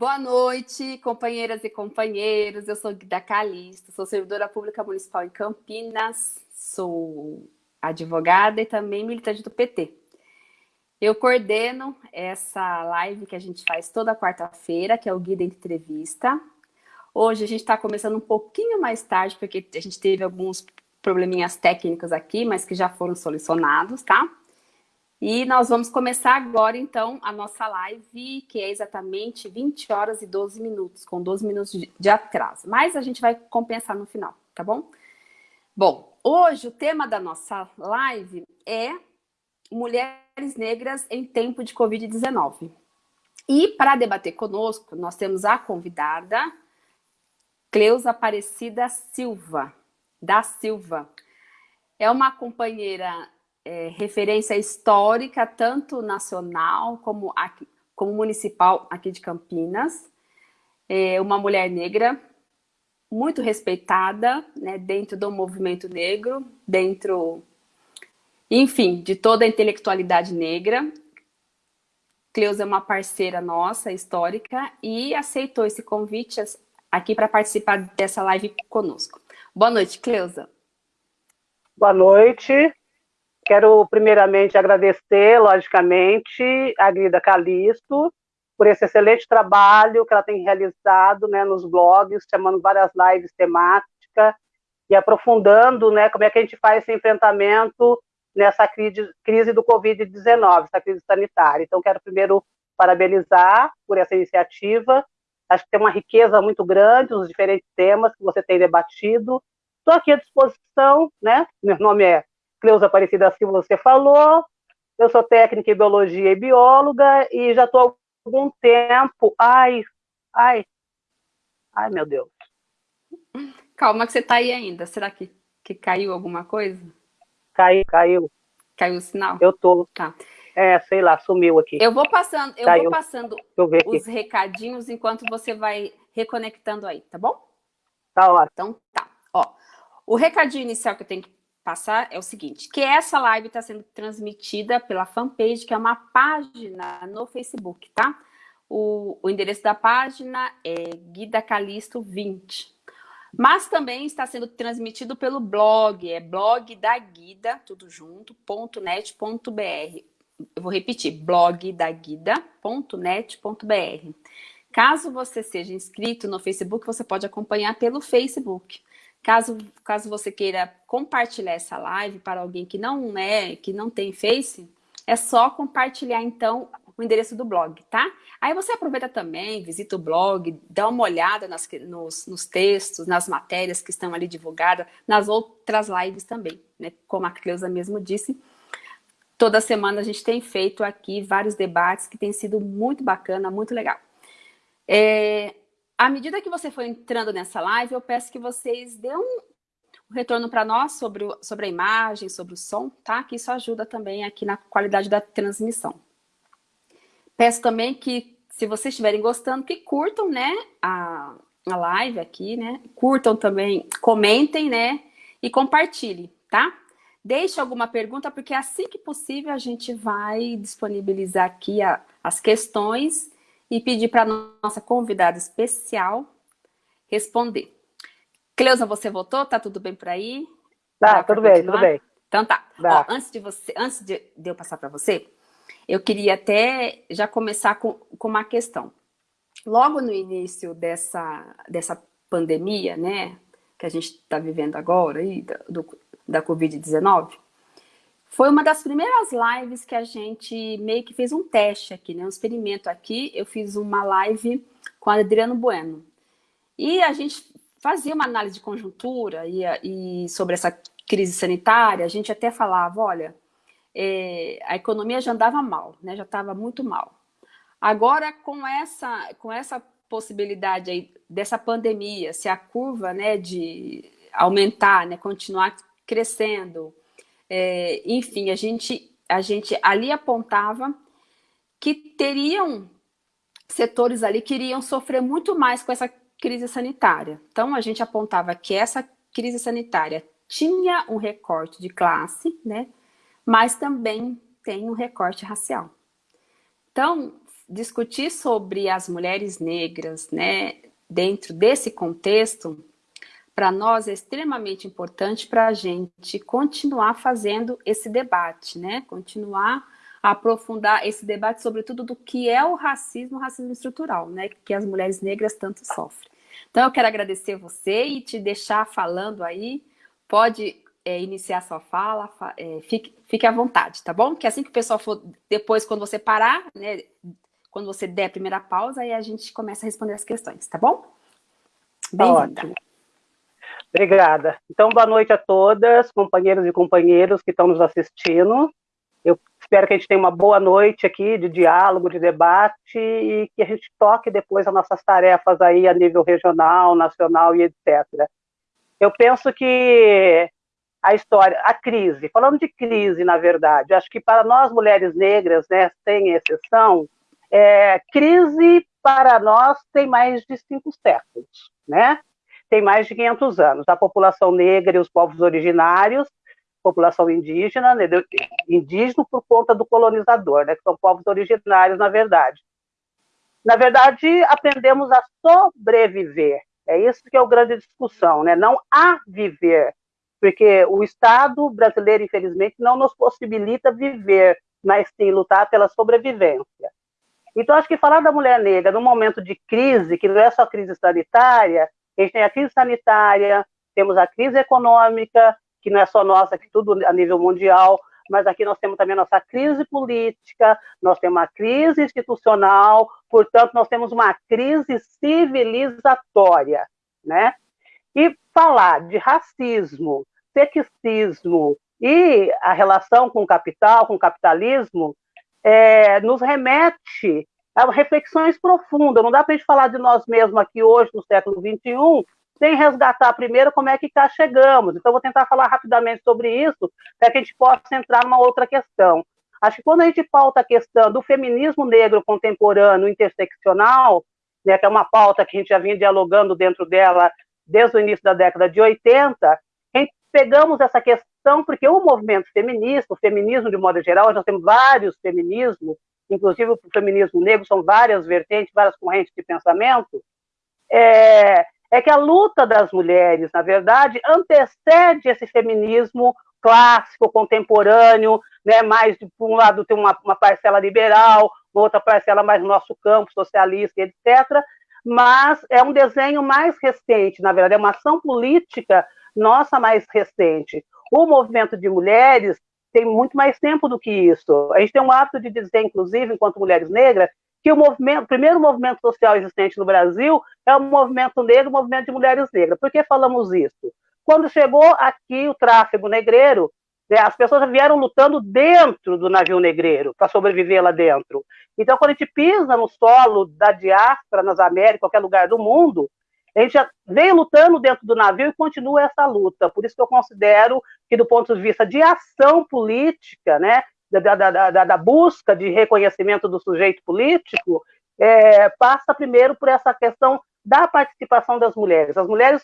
Boa noite, companheiras e companheiros. Eu sou Guida Calisto, sou servidora pública municipal em Campinas, sou advogada e também militante do PT. Eu coordeno essa live que a gente faz toda quarta-feira, que é o Guida Entrevista. Hoje a gente está começando um pouquinho mais tarde, porque a gente teve alguns probleminhas técnicos aqui, mas que já foram solucionados, tá? E nós vamos começar agora, então, a nossa live, que é exatamente 20 horas e 12 minutos, com 12 minutos de atraso. Mas a gente vai compensar no final, tá bom? Bom, hoje o tema da nossa live é Mulheres Negras em Tempo de Covid-19. E para debater conosco, nós temos a convidada Cleusa Aparecida Silva, da Silva. É uma companheira é, referência histórica, tanto nacional como, aqui, como municipal aqui de Campinas. É uma mulher negra, muito respeitada né, dentro do movimento negro, dentro, enfim, de toda a intelectualidade negra. Cleusa é uma parceira nossa, histórica, e aceitou esse convite aqui para participar dessa live conosco. Boa noite, Cleusa. Boa noite. Quero primeiramente agradecer, logicamente, a Grida Calisto por esse excelente trabalho que ela tem realizado né, nos blogs, chamando várias lives temáticas e aprofundando né, como é que a gente faz esse enfrentamento nessa crise, crise do Covid-19, essa crise sanitária. Então, quero primeiro parabenizar por essa iniciativa. Acho que tem uma riqueza muito grande nos diferentes temas que você tem debatido. Estou aqui à disposição, né? Meu nome é Cleusa Aparecida Silva, você falou. Eu sou técnica em biologia e bióloga e já estou há algum tempo. Ai, ai, ai, meu Deus. Calma que você está aí ainda. Será que, que caiu alguma coisa? Caiu, caiu. Caiu o sinal? Eu tô. Tá. É, sei lá, sumiu aqui. Eu vou passando, eu caiu. vou passando os recadinhos enquanto você vai reconectando aí, tá bom? Tá ótimo. Então tá. Ó, o recadinho inicial que eu tenho que passar é o seguinte, que essa live está sendo transmitida pela fanpage, que é uma página no Facebook, tá? O, o endereço da página é Guida Calisto 20. Mas também está sendo transmitido pelo blog, é blog da Guida, tudo junto, ponto .net, ponto .br. Eu vou repetir, blog da. Caso você seja inscrito no Facebook, você pode acompanhar pelo Facebook. Caso, caso você queira compartilhar essa live para alguém que não é, que não tem Face, é só compartilhar então o endereço do blog, tá? Aí você aproveita também, visita o blog, dá uma olhada nas, nos, nos textos, nas matérias que estão ali divulgadas, nas outras lives também, né? Como a Cleusa mesmo disse, toda semana a gente tem feito aqui vários debates que tem sido muito bacana, muito legal. É, à medida que você for entrando nessa live, eu peço que vocês dêem um retorno para nós sobre, o, sobre a imagem, sobre o som, tá? Que isso ajuda também aqui na qualidade da transmissão. Peço também que, se vocês estiverem gostando, que curtam, né, a, a live aqui, né? Curtam também, comentem, né? E compartilhem, tá? Deixe alguma pergunta, porque assim que possível a gente vai disponibilizar aqui a, as questões e pedir para nossa convidada especial responder. Cleusa, você voltou? Tá tudo bem por aí? Tá, tudo bem, tudo bem. Então tá. Ó, antes de, você, antes de, de eu passar para você, eu queria até já começar com, com uma questão. Logo no início dessa, dessa pandemia, né, que a gente está vivendo agora, aí, do, da Covid-19, foi uma das primeiras lives que a gente meio que fez um teste aqui, né? Um experimento aqui. Eu fiz uma live com Adriano Bueno. E a gente fazia uma análise de conjuntura e, e sobre essa crise sanitária. A gente até falava, olha, é, a economia já andava mal, né? Já estava muito mal. Agora, com essa, com essa possibilidade aí dessa pandemia, se a curva né, de aumentar, né, continuar crescendo, é, enfim, a gente, a gente ali apontava que teriam setores ali que iriam sofrer muito mais com essa crise sanitária. Então, a gente apontava que essa crise sanitária tinha um recorte de classe, né? Mas também tem um recorte racial. Então, discutir sobre as mulheres negras, né, dentro desse contexto, para nós é extremamente importante para a gente continuar fazendo esse debate, né? Continuar a aprofundar esse debate, sobretudo do que é o racismo, o racismo estrutural, né? Que as mulheres negras tanto sofrem. Então, eu quero agradecer você e te deixar falando aí. Pode é, iniciar sua fala, é, fique, fique à vontade, tá bom? Que assim que o pessoal for, depois, quando você parar, né? Quando você der a primeira pausa, aí a gente começa a responder as questões, tá bom? Tá Bem-vinda. Obrigada. Então, boa noite a todas, companheiros e companheiros que estão nos assistindo. Eu espero que a gente tenha uma boa noite aqui de diálogo, de debate e que a gente toque depois as nossas tarefas aí a nível regional, nacional e etc. Eu penso que a história, a crise, falando de crise, na verdade, acho que para nós mulheres negras, né, sem exceção, é, crise para nós tem mais de cinco séculos, né? Tem mais de 500 anos. A população negra e os povos originários, população indígena, né, indígena por conta do colonizador, né, que são povos originários, na verdade. Na verdade, aprendemos a sobreviver. É isso que é a grande discussão, né? não a viver, porque o Estado brasileiro, infelizmente, não nos possibilita viver, mas sim lutar pela sobrevivência. Então, acho que falar da mulher negra num momento de crise, que não é só crise sanitária, a gente tem a crise sanitária, temos a crise econômica, que não é só nossa, que tudo a nível mundial, mas aqui nós temos também a nossa crise política, nós temos uma crise institucional, portanto, nós temos uma crise civilizatória, né? E falar de racismo, sexismo e a relação com o capital, com o capitalismo, é, nos remete reflexões profundas. Não dá para a gente falar de nós mesmos aqui hoje, no século XXI, sem resgatar primeiro como é que cá chegamos. Então, vou tentar falar rapidamente sobre isso, para que a gente possa entrar numa outra questão. Acho que quando a gente pauta a questão do feminismo negro contemporâneo interseccional, né, que é uma pauta que a gente já vinha dialogando dentro dela desde o início da década de 80, a gente pegamos essa questão porque o movimento feminista, o feminismo de modo geral, nós temos vários feminismos, inclusive o feminismo negro, são várias vertentes, várias correntes de pensamento, é, é que a luta das mulheres, na verdade, antecede esse feminismo clássico, contemporâneo, né, mais, por um lado, tem uma, uma parcela liberal, outra parcela mais no nosso campo, socialista, etc., mas é um desenho mais recente, na verdade, é uma ação política nossa mais recente. O movimento de mulheres tem muito mais tempo do que isso. A gente tem um hábito de dizer, inclusive, enquanto mulheres negras, que o, movimento, primeiro movimento social existente no Brasil é o movimento negro, o movimento de mulheres negras. Por que falamos isso? Quando chegou aqui o tráfego negreiro, né, as pessoas vieram lutando dentro do navio negreiro, para sobreviver lá dentro. Então, quando a gente pisa no solo da diáspora, nas Américas, qualquer lugar do mundo, a gente já vem lutando dentro do navio e continua essa luta. Por isso que eu considero que, do ponto de vista de ação política, né, da, da, da, da busca de reconhecimento do sujeito político, é, passa primeiro por essa questão da participação das mulheres. As mulheres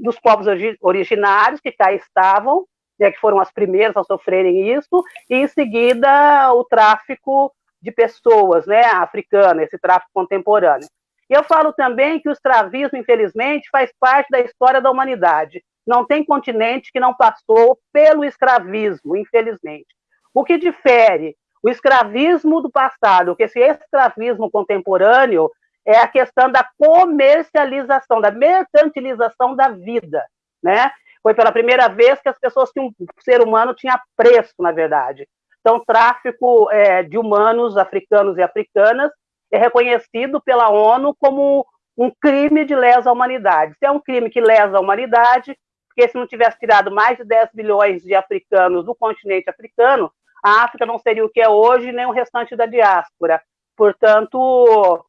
dos povos originários que cá estavam, né, que foram as primeiras a sofrerem isso, e em seguida o tráfico de pessoas, né, africana, esse tráfico contemporâneo. E eu falo também que o escravismo, infelizmente, faz parte da história da humanidade. Não tem continente que não passou pelo escravismo, infelizmente. O que difere o escravismo do passado, que esse escravismo contemporâneo é a questão da comercialização, da mercantilização da vida, né? Foi pela primeira vez que as pessoas tinham, o ser humano tinha preço, na verdade. Então, tráfico é, de humanos africanos e africanas é reconhecido pela ONU como um crime de lesa humanidade. Se é um crime que lesa a humanidade, porque se não tivesse tirado mais de 10 milhões de africanos do continente africano, a África não seria o que é hoje, nem o restante da diáspora. Portanto,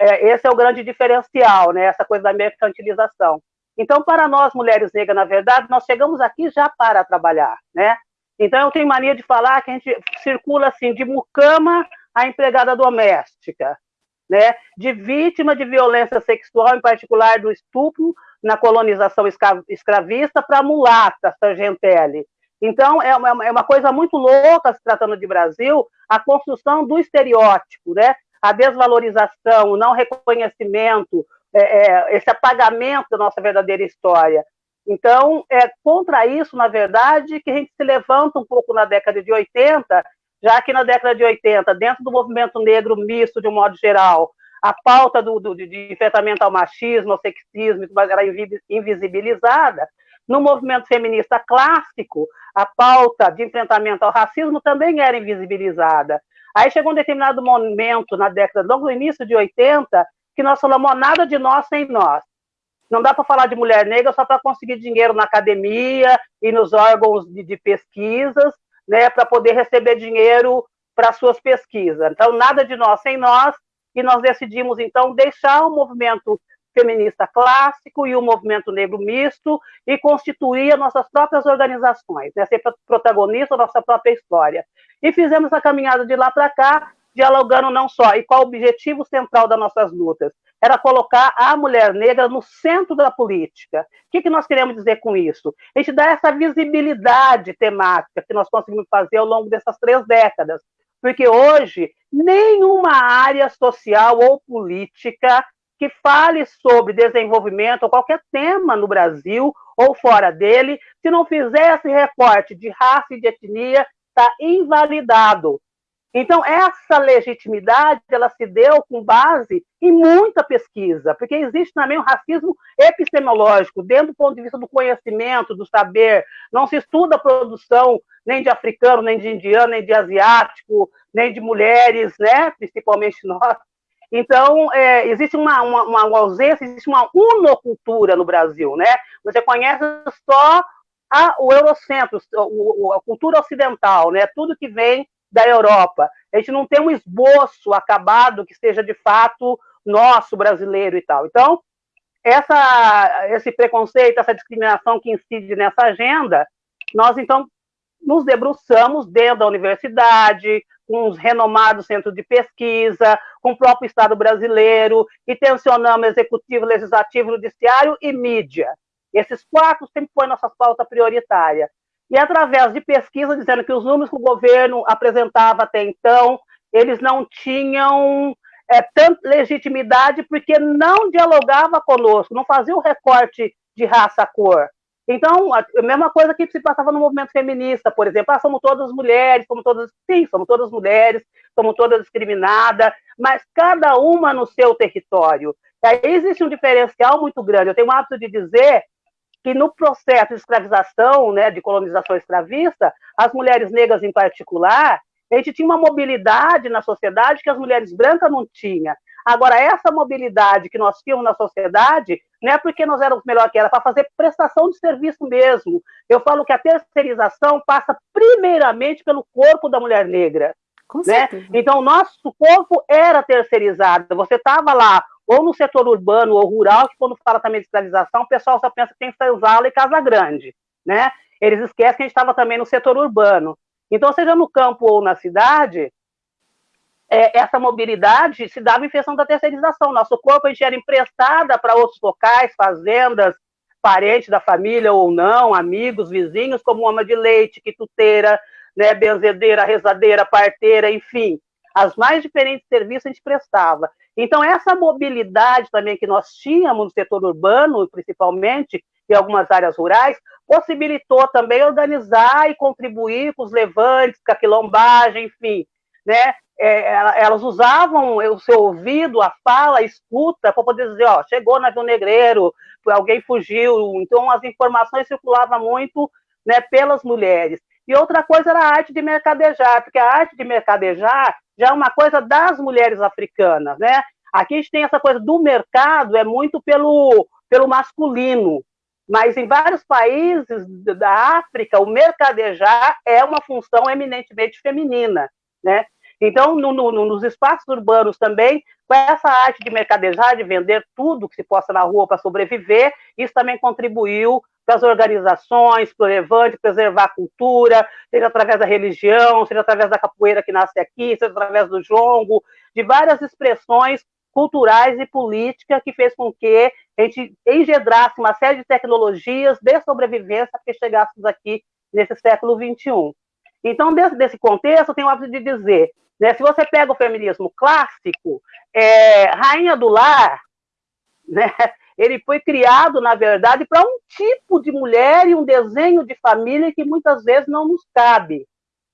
é, esse é o grande diferencial, né, essa coisa da mercantilização. Então, para nós, mulheres negras, na verdade, nós chegamos aqui já para trabalhar, né? Então, eu tenho mania de falar que a gente circula assim, de mucama a empregada doméstica, né? de vítima de violência sexual, em particular do estupro, na colonização escravista, para mulata, sargentelli. Então, é uma, é uma coisa muito louca, se tratando de Brasil, a construção do estereótipo, né? a desvalorização, o não reconhecimento, é, é, esse apagamento da nossa verdadeira história. Então, é contra isso, na verdade, que a gente se levanta um pouco na década de 80, já que na década de 80, dentro do movimento negro misto, de um modo geral, a pauta do, do, de enfrentamento ao machismo, ao sexismo, era invisibilizada. No movimento feminista clássico, a pauta de enfrentamento ao racismo também era invisibilizada. Aí chegou um determinado momento, na década, logo no início de 80, que nós falamos nada de nós sem nós. Não dá para falar de mulher negra só para conseguir dinheiro na academia e nos órgãos de, de pesquisas, né, para poder receber dinheiro para suas pesquisas. Então, nada de nós sem nós, e nós decidimos, então, deixar o movimento feminista clássico e o movimento negro misto e constituir nossas próprias organizações, né, ser protagonista da nossa própria história. E fizemos a caminhada de lá para cá, dialogando não só, e qual o objetivo central das nossas lutas? Era colocar a mulher negra no centro da política. O que, que nós queremos dizer com isso? A gente dá essa visibilidade temática que nós conseguimos fazer ao longo dessas três décadas. Porque hoje, nenhuma área social ou política que fale sobre desenvolvimento ou qualquer tema no Brasil ou fora dele, se não fizer esse recorte de raça e de etnia, está invalidado. Então, essa legitimidade, ela se deu com base em muita pesquisa, porque existe também um racismo epistemológico, dentro do ponto de vista do conhecimento, do saber, não se estuda a produção nem de africano, nem de indiano, nem de asiático, nem de mulheres, né, principalmente nós. Então, é, existe uma, uma, uma, ausência, existe uma unocultura no Brasil, né? Você conhece só a, o eurocentro, a cultura ocidental, né? Tudo que vem da Europa. A gente não tem um esboço acabado que seja de fato nosso, brasileiro e tal. Então, essa, esse preconceito, essa discriminação que incide nessa agenda, nós então nos debruçamos dentro da universidade, com os renomados centros de pesquisa, com o próprio Estado brasileiro, e tensionamos executivo, legislativo, judiciário e mídia. Esses quatro sempre foi nossa pauta prioritária e através de pesquisa dizendo que os números que o governo apresentava até então, eles não tinham é, tanta legitimidade porque não dialogava conosco, não fazia o recorte de raça, cor. Então, a mesma coisa que se passava no movimento feminista, por exemplo, ah, somos todas mulheres, somos todas, sim, somos todas mulheres, somos todas discriminadas, mas cada uma no seu território. E aí existe um diferencial muito grande. Eu tenho o hábito de dizer que no processo de escravização, né, de colonização escravista, as mulheres negras em particular, a gente tinha uma mobilidade na sociedade que as mulheres brancas não tinham. Agora, essa mobilidade que nós tínhamos na sociedade, não é porque nós éramos melhor que ela, para fazer prestação de serviço mesmo. Eu falo que a terceirização passa primeiramente pelo corpo da mulher negra. né? Então, o nosso corpo era terceirizado. Você estava lá ou no setor urbano ou rural, que quando fala também de escravização, o pessoal só pensa que tem senzala e casa grande, né? Eles esquecem que a gente estava também no setor urbano. Então, seja no campo ou na cidade, é, essa mobilidade se dava em função da terceirização. Nosso corpo a gente era emprestada para outros locais, fazendas, parentes da família ou não, amigos, vizinhos, como ama de leite, quituteira, né, benzedeira, rezadeira, parteira, enfim. As mais diferentes serviços a gente prestava. Então, essa mobilidade também que nós tínhamos no setor urbano, principalmente, e algumas áreas rurais, possibilitou também organizar e contribuir com os levantes, com a quilombagem, enfim, né? É, elas usavam o seu ouvido, a fala, a escuta, para poder dizer, ó, chegou navio negreiro, alguém fugiu. Então, as informações circulavam muito né, pelas mulheres. E outra coisa era a arte de mercadejar, porque a arte de mercadejar já é uma coisa das mulheres africanas, né? Aqui a gente tem essa coisa do mercado, é muito pelo, pelo masculino, mas em vários países da África, o mercadejar é uma função eminentemente feminina, né? Então, no, no, nos espaços urbanos também, com essa arte de mercadejar, de vender tudo que se possa na rua para sobreviver, isso também contribuiu para as organizações, para o levante, preservar a cultura, seja através da religião, seja através da capoeira que nasce aqui, seja através do jongo, de várias expressões culturais e políticas que fez com que a gente engendrasse uma série de tecnologias de sobrevivência que chegássemos aqui nesse século XXI. Então, desse, desse contexto, eu tenho o hábito de dizer, Né? Se você pega o feminismo clássico, é, Rainha do Lar, né? Ele foi criado, na verdade, para um tipo de mulher e um desenho de família que muitas vezes não nos cabe.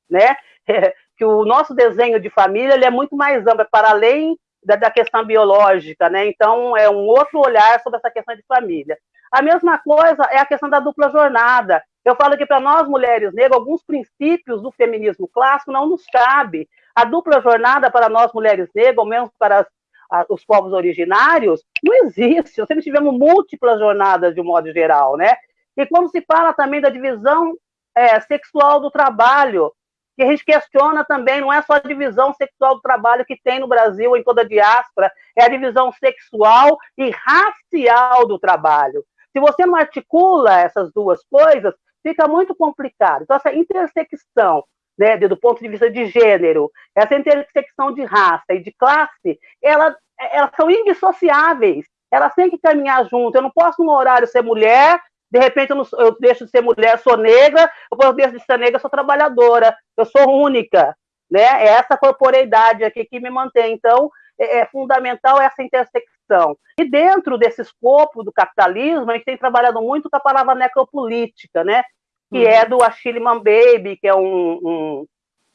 Né? que o nosso desenho de família ele é muito mais amplo, é para além da, da, questão biológica, né? Então, é um outro olhar sobre essa questão de família. A mesma coisa é a questão da dupla jornada. Eu falo que para nós, mulheres negras, alguns princípios do feminismo clássico não nos cabe. A dupla jornada para nós, mulheres negras, ou menos para as, a, os povos originários, não existe. Nós sempre tivemos múltiplas jornadas, de um modo geral, né? E quando se fala também da divisão é, sexual do trabalho, que a gente questiona também, não é só a divisão sexual do trabalho que tem no Brasil, em toda a diáspora, é a divisão sexual e racial do trabalho. Se você não articula essas duas coisas, fica muito complicado. Então, essa intersecção, né, do ponto de vista de gênero, essa intersecção de raça e de classe, ela, elas são indissociáveis. Elas têm que caminhar junto. Eu não posso, num horário, ser mulher de repente eu, não, eu, deixo de ser mulher, sou negra, eu deixo de ser negra, sou trabalhadora, eu sou única, né? É essa corporeidade aqui que me mantém. Então, é, é fundamental essa intersecção. E dentro desse escopo do capitalismo, a gente tem trabalhado muito com a palavra necropolítica, né? Que é do Achille Mbembe, que é um, um,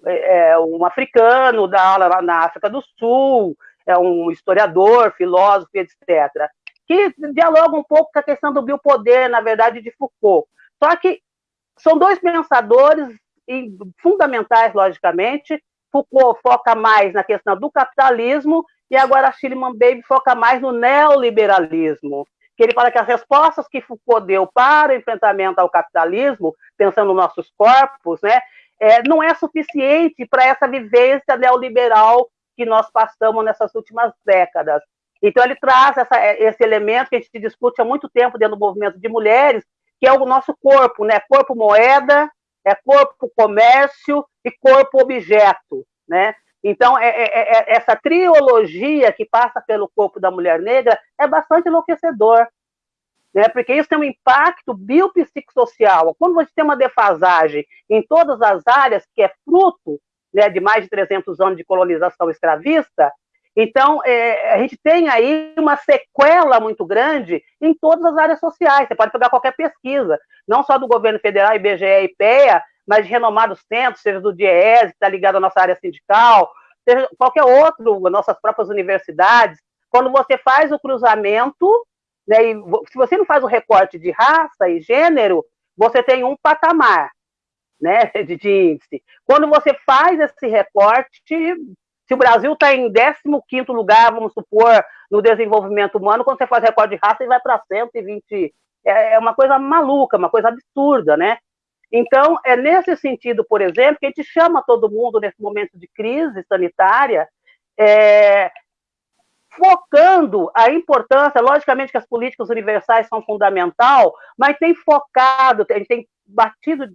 é, é um africano da aula na África do Sul, é um historiador, filósofo, etc que dialoga um pouco com a questão do biopoder, na verdade, de Foucault. Só que são dois pensadores fundamentais, logicamente. Foucault foca mais na questão do capitalismo e agora Schillman Baby foca mais no neoliberalismo. Que ele fala que as respostas que Foucault deu para o enfrentamento ao capitalismo, pensando nos nossos corpos, né, é, não é suficiente para essa vivência neoliberal que nós passamos nessas últimas décadas. Então, ele traz essa, esse elemento que a gente discute há muito tempo dentro do movimento de mulheres, que é o nosso corpo, né? Corpo moeda, é corpo comércio e corpo objeto, né? Então, é, é, é, é essa triologia que passa pelo corpo da mulher negra é bastante enlouquecedor, né? Porque isso tem um impacto biopsicossocial. Quando você tem uma defasagem em todas as áreas, que é fruto né, de mais de 300 anos de colonização escravista, então, é, a gente tem aí uma sequela muito grande em todas as áreas sociais. Você pode pegar qualquer pesquisa, não só do governo federal, IBGE e IPEA, de renomados centros, seja do DIES, que está ligado à nossa área sindical, seja qualquer outro, nossas próprias universidades. Quando você faz o cruzamento, né, e se você não faz o recorte de raça e gênero, você tem um patamar né, de, de índice. Quando você faz esse recorte, se o Brasil está em 15 lugar, vamos supor, no desenvolvimento humano, quando você faz recorde de raça, ele vai para 120. É, é uma coisa maluca, uma coisa absurda, né? Então, é nesse sentido, por exemplo, que a gente chama todo mundo nesse momento de crise sanitária, é, focando a importância, logicamente que as políticas universais são fundamental, mas tem focado, a gente tem batido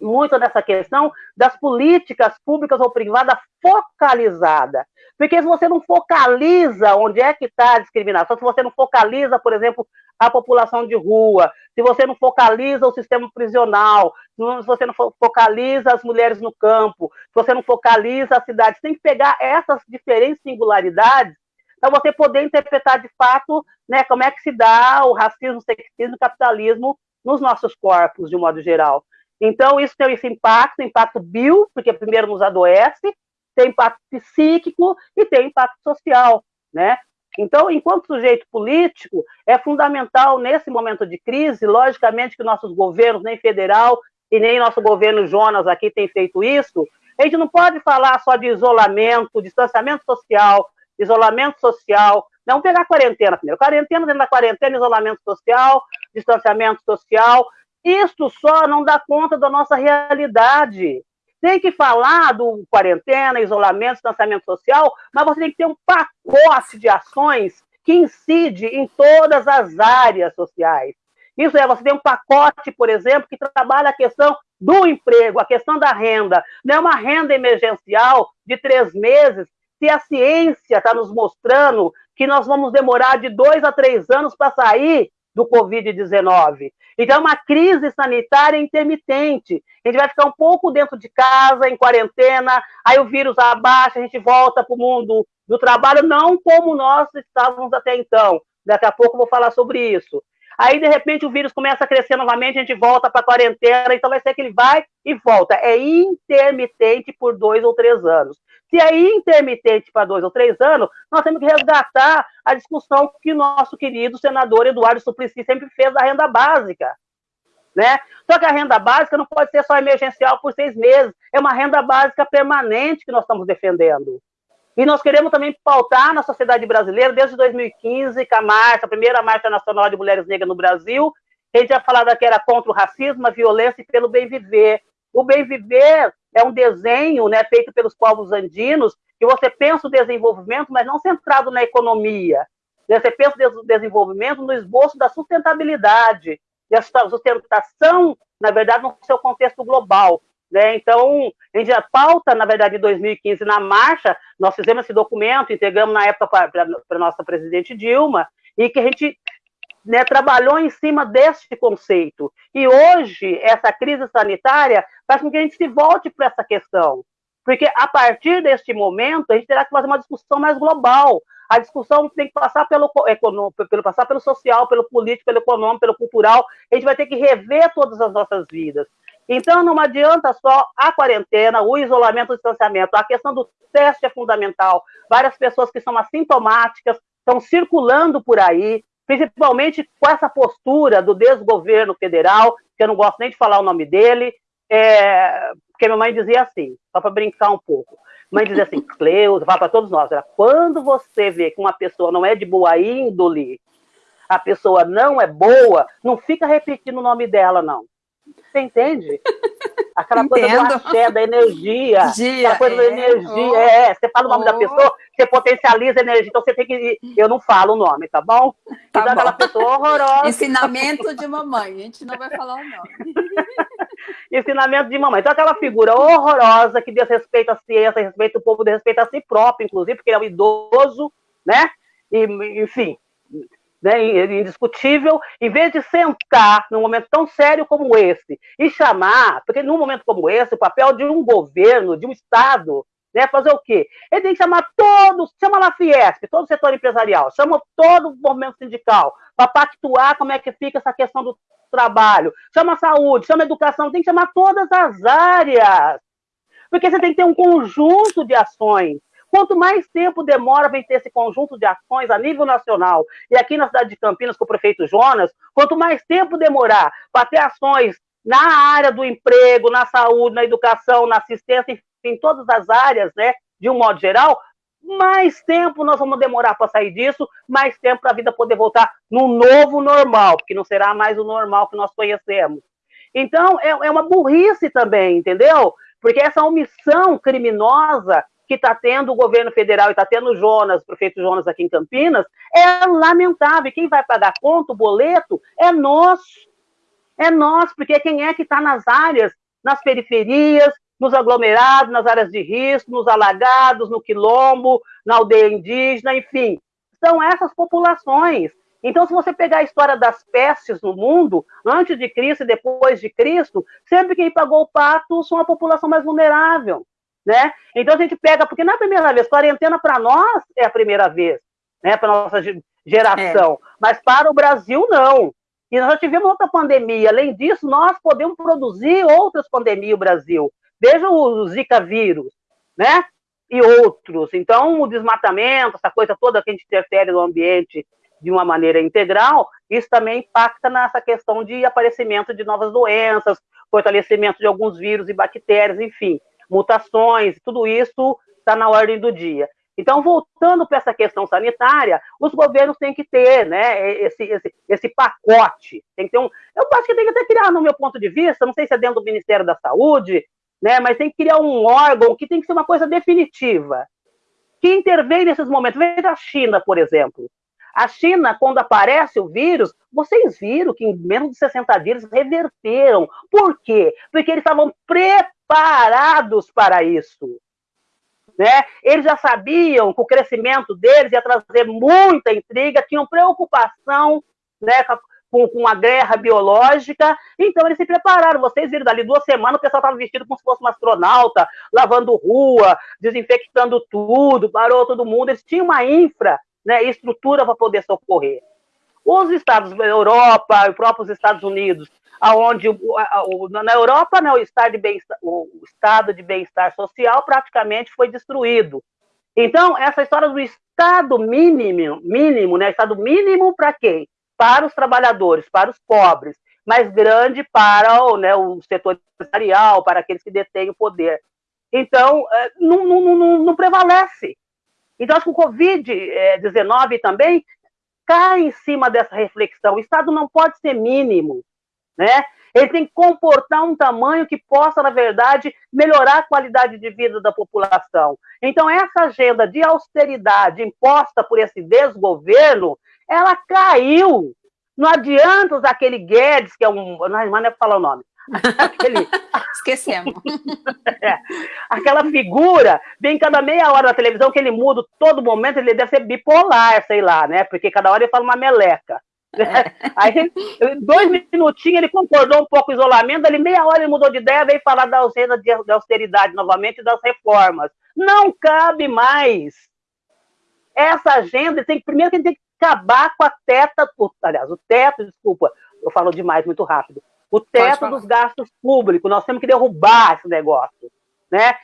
muito nessa questão das políticas públicas ou privadas focalizada. Porque se você não focaliza onde é que está a discriminação, se você não focaliza, por exemplo, a população de rua, se você não focaliza o sistema prisional, se você não focaliza as mulheres no campo, se você não focaliza a cidade, tem que pegar essas diferentes singularidades para você poder interpretar de fato né, como é que se dá o racismo, o sexismo, o capitalismo nos nossos corpos, de um modo geral. Então, isso tem esse impacto, impacto bio, porque primeiro nos adoece, tem impacto psíquico e tem impacto social, né? Então, enquanto sujeito político, é fundamental nesse momento de crise, logicamente que nossos governos, nem federal e nem nosso governo Jonas aqui tem feito isso, a gente não pode falar só de isolamento, distanciamento social, isolamento social, não pegar quarentena primeiro. Quarentena dentro da quarentena, isolamento social, distanciamento social, isto só não dá conta da nossa realidade. Tem que falar do quarentena, isolamento, distanciamento social, mas você tem que ter um pacote de ações que incide em todas as áreas sociais. Isso é, você tem um pacote, por exemplo, que trabalha a questão do emprego, a questão da renda. Não é uma renda emergencial de três meses, se a ciência está nos mostrando que nós vamos demorar de dois a três anos para sair do Covid-19. Então, é uma crise sanitária intermitente. A gente vai ficar um pouco dentro de casa, em quarentena, aí o vírus abaixa, a gente volta para o mundo do trabalho, não como nós estávamos até então. Daqui a pouco eu vou falar sobre isso. Aí, de repente, o vírus começa a crescer novamente, a gente volta para a quarentena, então vai ser que ele vai e volta. É intermitente por dois ou três anos. Se é intermitente para dois ou três anos, nós temos que resgatar a discussão que nosso querido senador Eduardo Suplicy sempre fez da renda básica. Né? Só que a renda básica não pode ser só emergencial por seis meses, é uma renda básica permanente que nós estamos defendendo. E nós queremos também pautar na sociedade brasileira, desde 2015, com a marcha, a primeira Marcha Nacional de Mulheres Negras no Brasil, a gente já falava que era contra o racismo, a violência e pelo bem viver. O bem viver é um desenho né, feito pelos povos andinos, que você pensa o desenvolvimento, mas não centrado na economia. Você pensa o desenvolvimento no esboço da sustentabilidade, e a sustentação, na verdade, no seu contexto global. Né? Então, a gente já pauta, na verdade, em 2015, na marcha, nós fizemos esse documento, entregamos na época para a nossa presidente Dilma, e que a gente né, trabalhou em cima deste conceito. E hoje, essa crise sanitária faz com que a gente se volte para essa questão. Porque a partir deste momento, a gente terá que fazer uma discussão mais global. A discussão tem que passar pelo, pelo, passar pelo social, pelo político, pelo econômico, pelo cultural. A gente vai ter que rever todas as nossas vidas. Então, não adianta só a quarentena, o isolamento, o distanciamento. A questão do teste é fundamental. Várias pessoas que são assintomáticas estão circulando por aí, principalmente com essa postura do desgoverno federal, que eu não gosto nem de falar o nome dele, é, porque minha mãe dizia assim, só para brincar um pouco. Mãe dizia assim, Cleusa, fala para todos nós, quando você vê que uma pessoa não é de boa índole, a pessoa não é boa, não fica repetindo o nome dela, não. Você entende? Aquela Entendo. coisa do axé, da energia. Dia, aquela coisa é, da energia. Oh, é, você fala o nome oh. da pessoa, você potencializa a energia. Então você tem que. Eu não falo o nome, tá bom? Tá então bom. aquela pessoa horrorosa. Ensinamento de mamãe. A gente não vai falar o nome. Ensinamento de mamãe. Então, aquela figura horrorosa que desrespeita a ciência, respeita o povo, desrespeita a si próprio, inclusive, porque ele é um idoso, né? E, enfim, né, indiscutível, em vez de sentar num momento tão sério como esse e chamar, porque num momento como esse, o papel de um governo, de um Estado, né, fazer o quê? Ele tem que chamar todos, chama lá a Fiesp, todo o setor empresarial, chama todo o movimento sindical, para pactuar como é que fica essa questão do trabalho, chama a saúde, chama a educação, tem que chamar todas as áreas, porque você tem que ter um conjunto de ações Quanto mais tempo demora para ter esse conjunto de ações a nível nacional, e aqui na cidade de Campinas, com o prefeito Jonas, quanto mais tempo demorar para ter ações na área do emprego, na saúde, na educação, na assistência, em todas as áreas, né, de um modo geral, mais tempo nós vamos demorar para sair disso, mais tempo para a vida poder voltar no novo normal, porque não será mais o normal que nós conhecemos. Então, é, é uma burrice também, entendeu? Porque essa omissão criminosa que está tendo o governo federal e está tendo o Jonas, o prefeito Jonas aqui em Campinas, é lamentável. Quem vai pagar conta, o boleto, é nós. É nós, porque quem é que está nas áreas, nas periferias, nos aglomerados, nas áreas de risco, nos alagados, no quilombo, na aldeia indígena, enfim. São essas populações. Então, se você pegar a história das pestes no mundo, antes de Cristo e depois de Cristo, sempre quem pagou o pato são a população mais vulnerável né? Então a gente pega, porque na primeira vez, quarentena para nós é a primeira vez, né? Para nossa geração, é. mas para o Brasil não. E nós já tivemos outra pandemia. Além disso, nós podemos produzir outras pandemias no Brasil. Veja o Zika vírus, né? E outros. Então, o desmatamento, essa coisa toda que a gente interfere no ambiente de uma maneira integral, isso também impacta nessa questão de aparecimento de novas doenças, fortalecimento de alguns vírus e bactérias, enfim mutações, tudo isso está na ordem do dia. Então, voltando para essa questão sanitária, os governos têm que ter né, esse, esse, esse pacote. Tem que ter um. Eu acho que tem que até criar, no meu ponto de vista, não sei se é dentro do Ministério da Saúde, né, mas tem que criar um órgão que tem que ser uma coisa definitiva. Que intervém nesses momentos. Veja a China, por exemplo. A China, quando aparece o vírus, vocês viram que em menos de 60 dias reverteram. Por quê? Porque eles estavam preparados preparados para isso. Né? Eles já sabiam que o crescimento deles ia trazer muita intriga, tinham preocupação né, com, com a guerra biológica. Então, eles se prepararam. Vocês viram, dali duas semanas, o pessoal estava vestido como se fosse um astronauta, lavando rua, desinfectando tudo, parou todo mundo. Eles tinham uma infra, né, estrutura para poder socorrer. Os estados da Europa, os próprios Estados Unidos, aonde na Europa né, o, estado de bem, bem-estar social praticamente foi destruído. Então, essa história do estado mínimo, mínimo, né? Estado mínimo para quem? Para os trabalhadores, para os pobres, mas grande para o, né, o setor empresarial, para aqueles que detêm o poder. Então, é, não, não, não, não prevalece. Então, acho que o Covid-19 também cai em cima dessa reflexão. O Estado não pode ser mínimo, né? Ele tem que comportar um tamanho que possa, na verdade, melhorar a qualidade de vida da população. Então, essa agenda de austeridade imposta por esse desgoverno, ela caiu. Não adianta usar aquele Guedes, que é um. Não é, é para falar o nome. Aquele... Esquecemos. é, aquela figura, vem cada meia hora na televisão que ele muda todo momento, ele deve ser bipolar, sei lá, né? Porque cada hora ele fala uma meleca. É. Aí, dois minutinhos, ele concordou um pouco com o isolamento, ali meia hora ele mudou de ideia, veio falar da ausência de austeridade novamente e das reformas. Não cabe mais. Essa agenda, tem, primeiro que tem que acabar com a teta, aliás, o teto, desculpa, eu falo demais muito rápido, o teto dos gastos públicos, nós temos que derrubar esse negócio, né?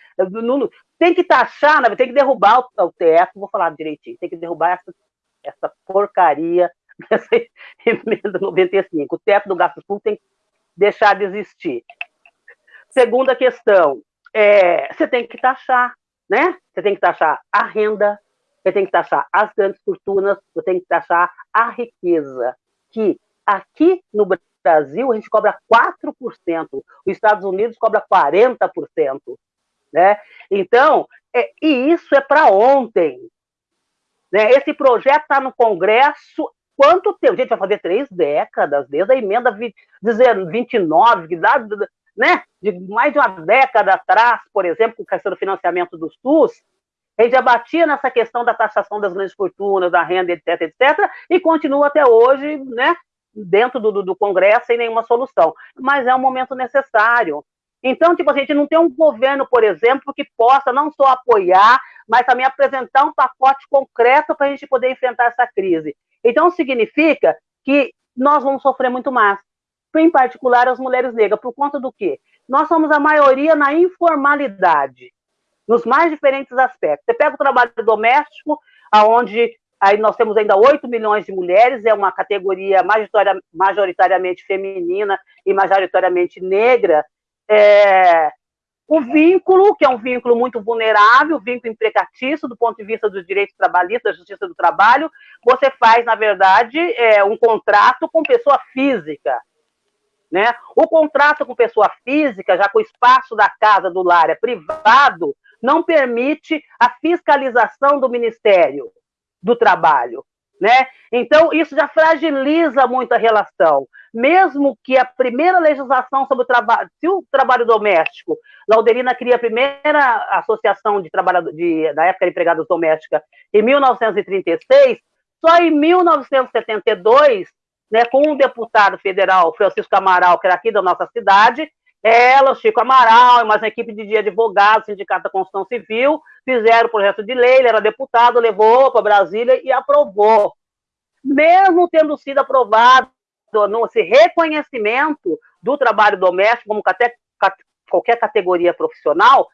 Tem que taxar, tem que derrubar o, teto, vou falar direitinho, tem que derrubar essa, essa porcaria dessa emenda 95. O teto do gasto público tem que deixar de existir. Segunda questão, é, você tem que taxar, né? Você tem que taxar a renda, você tem que taxar as grandes fortunas, você tem que taxar a riqueza, que aqui no Brasil a gente cobra 4%, os Estados Unidos cobra 40%, né? Então, é, e isso é para ontem. Né? Esse projeto está no Congresso quanto tempo? Gente, vai fazer três décadas, desde a emenda 29, que dá, né, de mais de uma década atrás, por exemplo, com a questão do financiamento do SUS, a gente já batia nessa questão da taxação das grandes fortunas, da renda, etc, etc, e continua até hoje, né, dentro do, do Congresso sem nenhuma solução. Mas é um momento necessário. Então, tipo, a gente não tem um governo, por exemplo, que possa não só apoiar, mas também apresentar um pacote concreto para a gente poder enfrentar essa crise. Então, significa que nós vamos sofrer muito mais, em particular as mulheres negras, por conta do quê? Nós somos a maioria na informalidade, nos mais diferentes aspectos. Você pega o trabalho doméstico, aonde aí nós temos ainda 8 milhões de mulheres, é uma categoria majoritariamente feminina e majoritariamente negra, é, o vínculo, que é um vínculo muito vulnerável, vínculo imprecatício do ponto de vista dos direitos trabalhistas, da justiça do trabalho, você faz, na verdade, é, um contrato com pessoa física. Né? O contrato com pessoa física, já que o espaço da casa do lar é privado, não permite a fiscalização do Ministério do Trabalho. Né? Então, isso já fragiliza muito a relação. Mesmo que a primeira legislação sobre o trabalho, se o trabalho doméstico, Lauderina cria a primeira associação de trabalhadores, de, da época de empregados domésticas, em 1936, só em 1972, né, com um deputado federal, Francisco Amaral, que era aqui da nossa cidade, ela, Chico Amaral mais uma equipe de advogados, Sindicato da Constituição Civil, fizeram o projeto de lei, ele era deputado, levou para Brasília e aprovou. Mesmo tendo sido aprovado esse reconhecimento do trabalho doméstico como qualquer categoria profissional,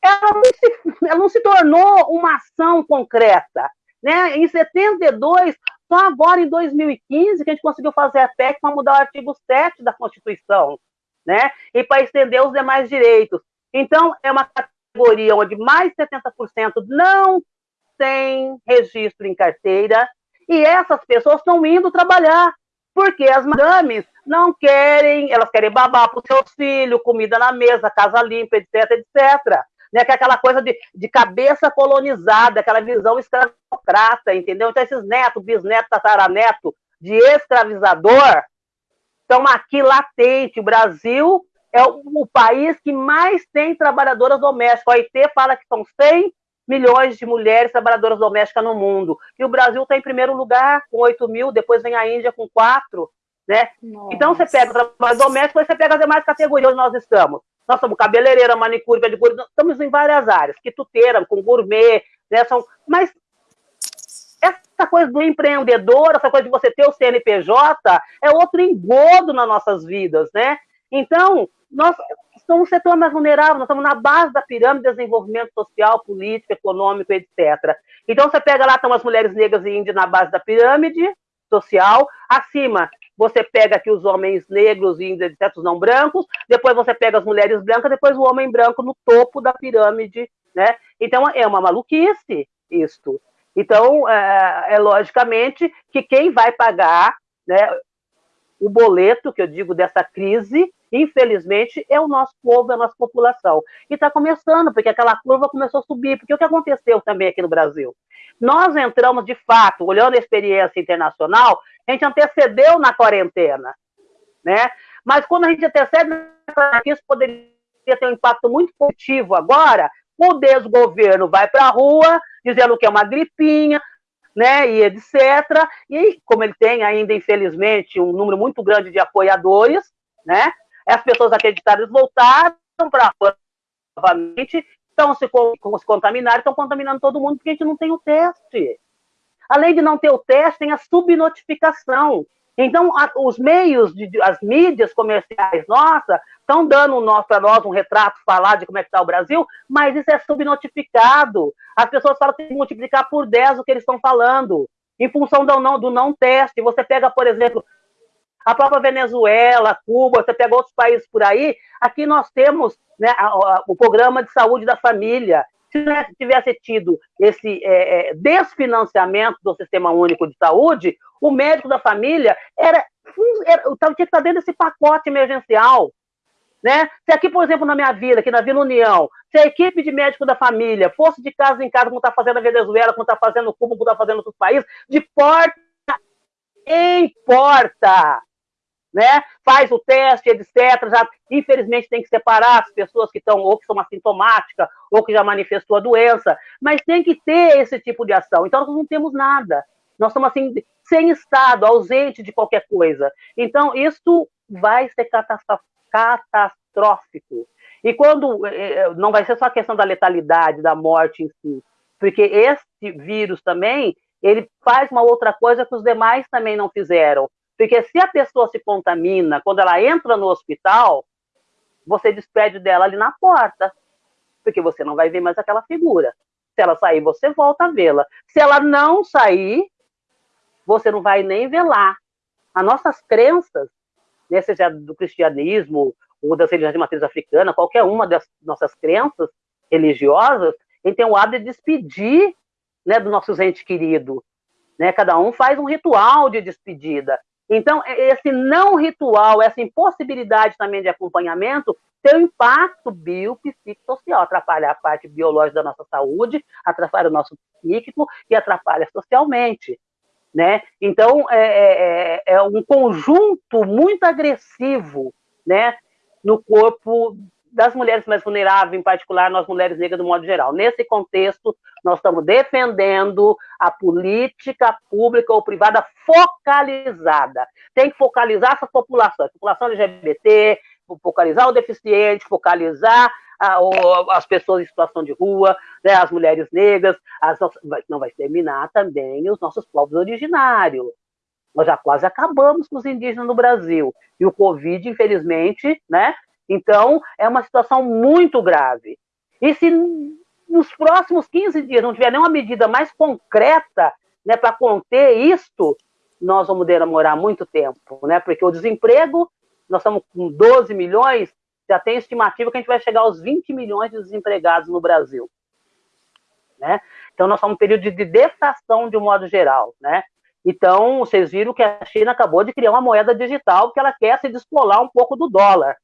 ela não, se, ela não se tornou uma ação concreta. Né? Em 72, só agora em 2015 que a gente conseguiu fazer a PEC para mudar o artigo 7 da Constituição né? E para estender os demais direitos. Então, é uma categoria onde mais de 70% não tem registro em carteira, e essas pessoas estão indo trabalhar, porque as madames não querem, elas querem babar para os seus filhos, comida na mesa, casa limpa, etc, etc. Né, que é aquela coisa de, de cabeça colonizada, aquela visão escravocrata, entendeu? Então, esses netos, bisnetos, tataraneto de escravizador, estão aqui latente. O Brasil é o, o, país que mais tem trabalhadoras domésticas. A OIT fala que são 100 milhões de mulheres trabalhadoras domésticas no mundo. E o Brasil está em primeiro lugar, com 8 mil, depois vem a Índia com 4. Né? Então você pega o trabalho doméstico, você pega as demais categorias onde nós estamos. Nós somos cabeleireira, manicure, pedicure, estamos em várias áreas, quituteira, com gourmet, né? São, mas essa coisa do empreendedor, essa coisa de você ter o CNPJ, é outro engodo nas nossas vidas, né? Então, nós somos um setor mais vulnerável, nós estamos na base da pirâmide de desenvolvimento social, político, econômico, etc. Então, você pega lá, estão as mulheres negras e índias na base da pirâmide social, acima você pega aqui os homens negros e índios, etc., os não brancos, depois você pega as mulheres brancas, depois o homem branco no topo da pirâmide, né? Então, é uma maluquice isto. Então, é, é logicamente que quem vai pagar né, o boleto, que eu digo, dessa crise, infelizmente, é o nosso povo, é a nossa população. E está começando, porque aquela curva começou a subir. Porque o que aconteceu também aqui no Brasil? Nós entramos, de fato, olhando a experiência internacional, a gente antecedeu na quarentena, né? Mas quando a gente antecede, isso poderia ter um impacto muito positivo agora, o desgoverno vai para a rua dizendo que é uma gripinha, né, e etc. E como ele tem ainda, infelizmente, um número muito grande de apoiadores, né, as pessoas acreditadas voltaram para novamente, estão se, se estão contaminando todo mundo porque a gente não tem o teste. Além de não ter o teste, tem a subnotificação. Então, a, os meios, de, as mídias comerciais nossa estão dando para nós um retrato falar de como é que está o Brasil, mas isso é subnotificado. As pessoas falam que tem que multiplicar por 10 o que eles estão falando, em função do não, do não teste. Você pega, por exemplo, a própria Venezuela, Cuba, você pega outros países por aí, aqui nós temos né, a, a, o programa de saúde da família. Se tivesse tido esse é, é, desfinanciamento do Sistema Único de Saúde, o médico da família era, era tinha que estar dentro desse pacote emergencial. Né? Se aqui, por exemplo, na minha vila, aqui na Vila União, se a equipe de médico da família fosse de casa em casa, como está fazendo a Venezuela, como está fazendo Cuba, como está fazendo outros países, de porta em porta, né? Faz o teste, etc. Já, infelizmente, tem que separar as pessoas que estão ou que são assintomáticas ou que já manifestou a doença, mas tem que ter esse tipo de ação. Então, nós não temos nada. Nós estamos assim, sem Estado, ausente de qualquer coisa. Então, isso vai ser catastrófico. E quando eh, eh, não vai ser só a questão da letalidade, da morte em si, porque esse vírus também ele faz uma outra coisa que os demais também não fizeram. Porque se a pessoa se contamina, quando ela entra no hospital, você despede dela ali na porta, porque você não vai ver mais aquela figura. Se ela sair, você volta a vê-la. Se ela não sair, você não vai nem lá. As nossas crenças, né, seja do cristianismo ou das religiões de matriz africana, qualquer uma das nossas crenças religiosas, tem o hábito de despedir né, do nosso ente querido. Né? Cada um faz um ritual de despedida. Então, esse não ritual, essa impossibilidade também de acompanhamento, tem um impacto biopsicossocial, atrapalha a parte biológica da nossa saúde, atrapalha o nosso psíquico e atrapalha socialmente. Né? Então, é, é, é, é um conjunto muito agressivo né, no corpo das mulheres mais vulneráveis, em particular nós mulheres negras do modo geral. Nesse contexto, nós estamos defendendo a política pública ou privada focalizada. Tem que focalizar essa população, a população LGBT, focalizar o deficiente, focalizar a, as pessoas em situação de rua, né, as mulheres negras, as, não vai terminar também os nossos povos originários. Nós já quase acabamos com os indígenas no Brasil. E o Covid, infelizmente, né, então, é uma situação muito grave. E se nos próximos 15 dias não tiver nenhuma medida mais concreta né, para conter isto, nós vamos demorar muito tempo, né? Porque o desemprego, nós estamos com 12 milhões, já tem estimativa que a gente vai chegar aos 20 milhões de desempregados no Brasil. Né? Então, nós estamos um período de deflação de um modo geral, né? Então, vocês viram que a China acabou de criar uma moeda digital porque ela quer se descolar um pouco do dólar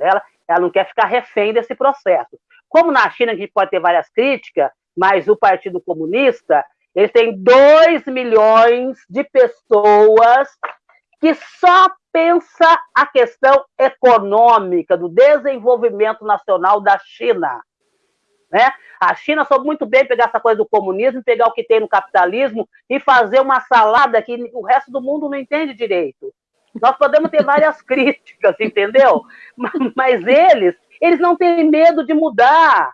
dela, ela não quer ficar refém desse processo. Como na China a gente pode ter várias críticas, mas o Partido Comunista, eles têm 2 milhões de pessoas que só pensa a questão econômica, do desenvolvimento nacional da China. Né? A China soube muito bem pegar essa coisa do comunismo, pegar o que tem no capitalismo e fazer uma salada que o resto do mundo não entende direito. Nós podemos ter várias críticas, entendeu? Mas eles, eles não têm medo de mudar.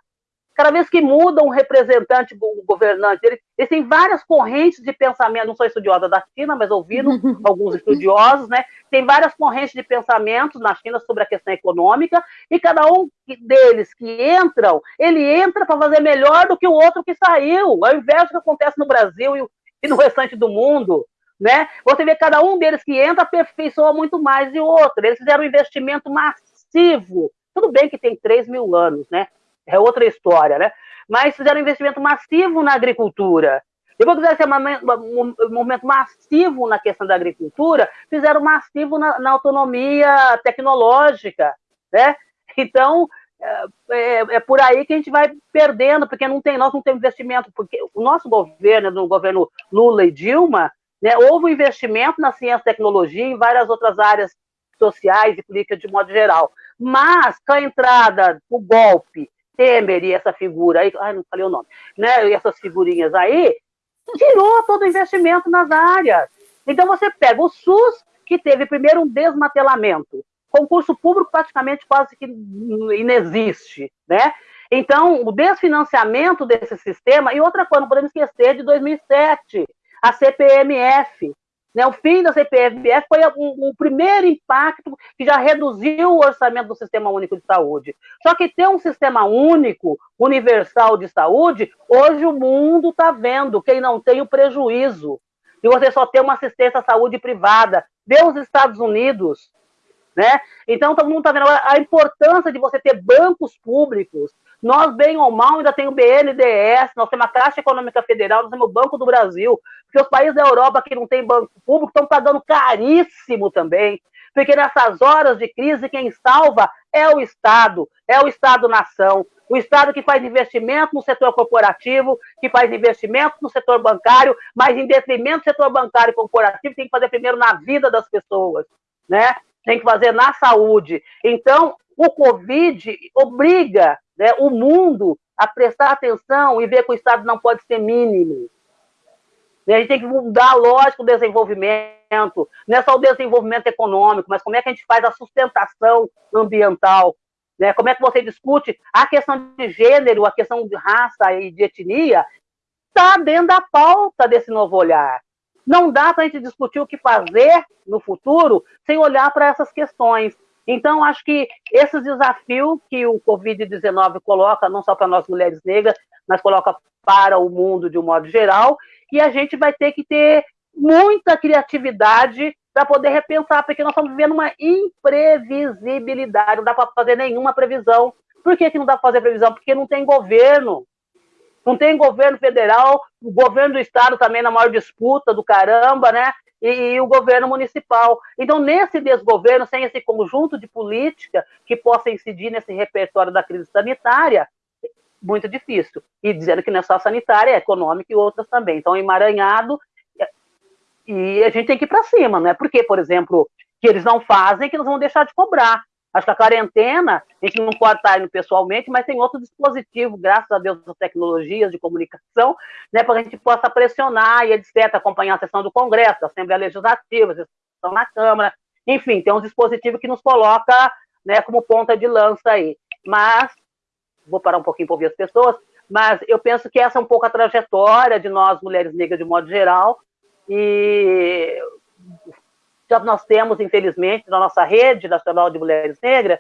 Cada vez que muda um representante, um governante, eles, eles têm várias correntes de pensamento. Não sou estudiosa da China, mas ouvindo alguns estudiosos, né? Tem várias correntes de pensamentos na China sobre a questão econômica, e cada um deles que entram, ele entra para fazer melhor do que o outro que saiu, ao invés do que acontece no Brasil e no restante do mundo né? Você vê cada um deles que entra aperfeiçoa muito mais de outro. Eles fizeram um investimento massivo. Tudo bem que tem 3 mil anos, né? É outra história, né? Mas fizeram um investimento massivo na agricultura. Depois que fizeram um movimento massivo na questão da agricultura, fizeram massivo na, na autonomia tecnológica, né? Então, é, é, é, por aí que a gente vai perdendo, porque não tem, nós não temos investimento, porque o nosso governo, no governo Lula e Dilma, né? Houve um investimento na ciência e tecnologia em várias outras áreas sociais e políticas de modo geral. Mas, com a entrada, o golpe, Temer e essa figura aí, ai, não falei o nome, né? E essas figurinhas aí, tirou todo o investimento nas áreas. Então, você pega o SUS, que teve primeiro um desmantelamento, concurso público praticamente quase que inexiste, né? Então, o desfinanciamento desse sistema, e outra coisa, não podemos esquecer de 2007, a CPMF. Né? O fim da CPMF foi um, um, primeiro impacto que já reduziu o orçamento do Sistema Único de Saúde. Só que ter um sistema único, universal de saúde, hoje o mundo está vendo quem não tem o prejuízo. E você só tem uma assistência à saúde privada. Vê os Estados Unidos, né? Então, todo mundo está vendo a importância de você ter bancos públicos. Nós, bem ou mal, ainda tem o BNDES, nós temos a Caixa Econômica Federal, nós temos o Banco do Brasil, porque os países da Europa que não têm banco público estão pagando caríssimo também, porque nessas horas de crise quem salva é o Estado, é o Estado-nação, o Estado que faz investimento no setor corporativo, que faz investimento no setor bancário, mas em detrimento do setor bancário e corporativo, tem que fazer primeiro na vida das pessoas, né? Tem que fazer na saúde. Então, o Covid obriga né, o mundo a prestar atenção e ver que o Estado não pode ser mínimo. A gente tem que mudar, lógico, o desenvolvimento, não é só o desenvolvimento econômico, mas como é que a gente faz a sustentação ambiental, né? como é que você discute a questão de gênero, a questão de raça e de etnia, está dentro da pauta desse novo olhar. Não dá para a gente discutir o que fazer no futuro sem olhar para essas questões. Então, acho que esse desafio que o Covid-19 coloca, não só para nós mulheres negras, mas coloca para o mundo de um modo geral, e a gente vai ter que ter muita criatividade para poder repensar, porque nós estamos vivendo uma imprevisibilidade, não dá para fazer nenhuma previsão. Por que, que não dá para fazer previsão? Porque não tem governo não tem governo federal, o governo do estado também na maior disputa do caramba, né? E, e, o governo municipal. Então, nesse desgoverno, sem esse conjunto de política que possa incidir nesse repertório da crise sanitária, muito difícil. E dizendo que não é só sanitária, é econômica e outras também. Então, emaranhado, e a gente tem que ir para cima, não é porque, por exemplo, que eles não fazem que nós vamos deixar de cobrar. Acho que a quarentena, a gente não pode estar indo pessoalmente, mas tem outro dispositivo, graças a Deus, das tecnologias de comunicação, né, para que a gente possa pressionar e etc., acompanhar a sessão do Congresso, da Assembleia Legislativa, a sessão na Câmara, enfim, tem um dispositivo que nos coloca né, como ponta de lança aí. Mas, vou parar um pouquinho para ouvir as pessoas, mas eu penso que essa é um pouco a trajetória de nós, mulheres negras, de modo geral, e já nós temos, infelizmente, na nossa rede nacional de mulheres negras,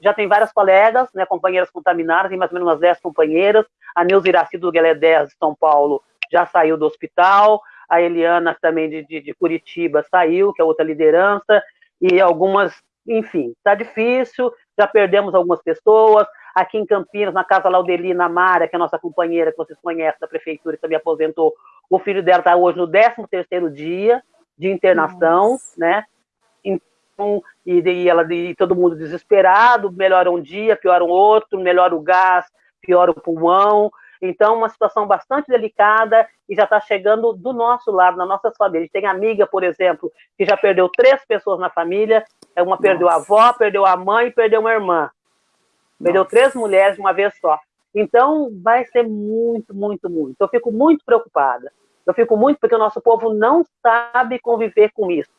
já tem várias colegas, né, companheiras contaminadas, tem mais ou menos umas 10 companheiras. A Neuza Iraci do Guelé 10 de São Paulo já saiu do hospital, a Eliana também de, de, de, Curitiba saiu, que é outra liderança, e algumas, enfim, está difícil, já perdemos algumas pessoas. Aqui em Campinas, na casa Laudelina Mara, que é a nossa companheira, que vocês conhecem da prefeitura, que também aposentou, o filho dela está hoje no 13 terceiro dia, de internação, Nossa. né? Então, e, e, ela, e todo mundo desesperado, melhora um dia, piora um outro, melhora o gás, piora o pulmão. Então, uma situação bastante delicada e já está chegando do nosso lado, nas nossas famílias. Tem amiga, por exemplo, que já perdeu três pessoas na família. É, uma perdeu a avó, perdeu a mãe e perdeu uma irmã. Perdeu Nossa. três mulheres de uma vez só. Então, vai ser muito, muito, muito. Eu fico muito preocupada. Eu fico muito porque o nosso povo não sabe conviver com isso.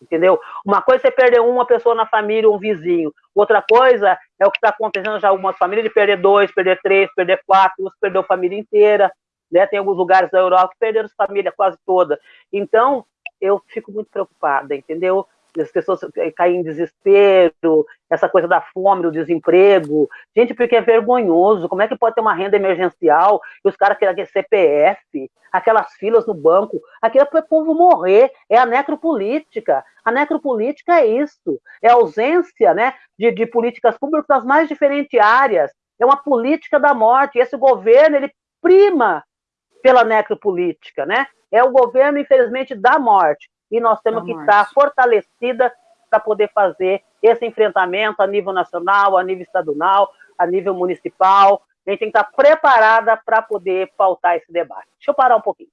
Entendeu? Uma coisa é perder uma pessoa na família, um vizinho. Outra coisa é o que está acontecendo já algumas famílias, de perder dois, perder três, perder quatro, uns perdeu a família inteira. Né? Tem alguns lugares da Europa que perderam família quase toda. Então, eu fico muito preocupada, entendeu? As pessoas caem em desespero, essa coisa da fome, do desemprego. Gente, porque é vergonhoso. Como é que pode ter uma renda emergencial e os caras querem CPF, aquelas filas no banco? Aquilo é para o povo morrer. É a necropolítica. A necropolítica é isso. É a ausência né, de, de políticas públicas das mais diferentes áreas. É uma política da morte. E esse governo, ele prima pela necropolítica, né? É o governo, infelizmente, da morte e nós temos que estar fortalecida para poder fazer esse enfrentamento a nível nacional, a nível estadual, a nível municipal. A gente tem que estar preparada para poder pautar esse debate. Deixa eu parar um pouquinho.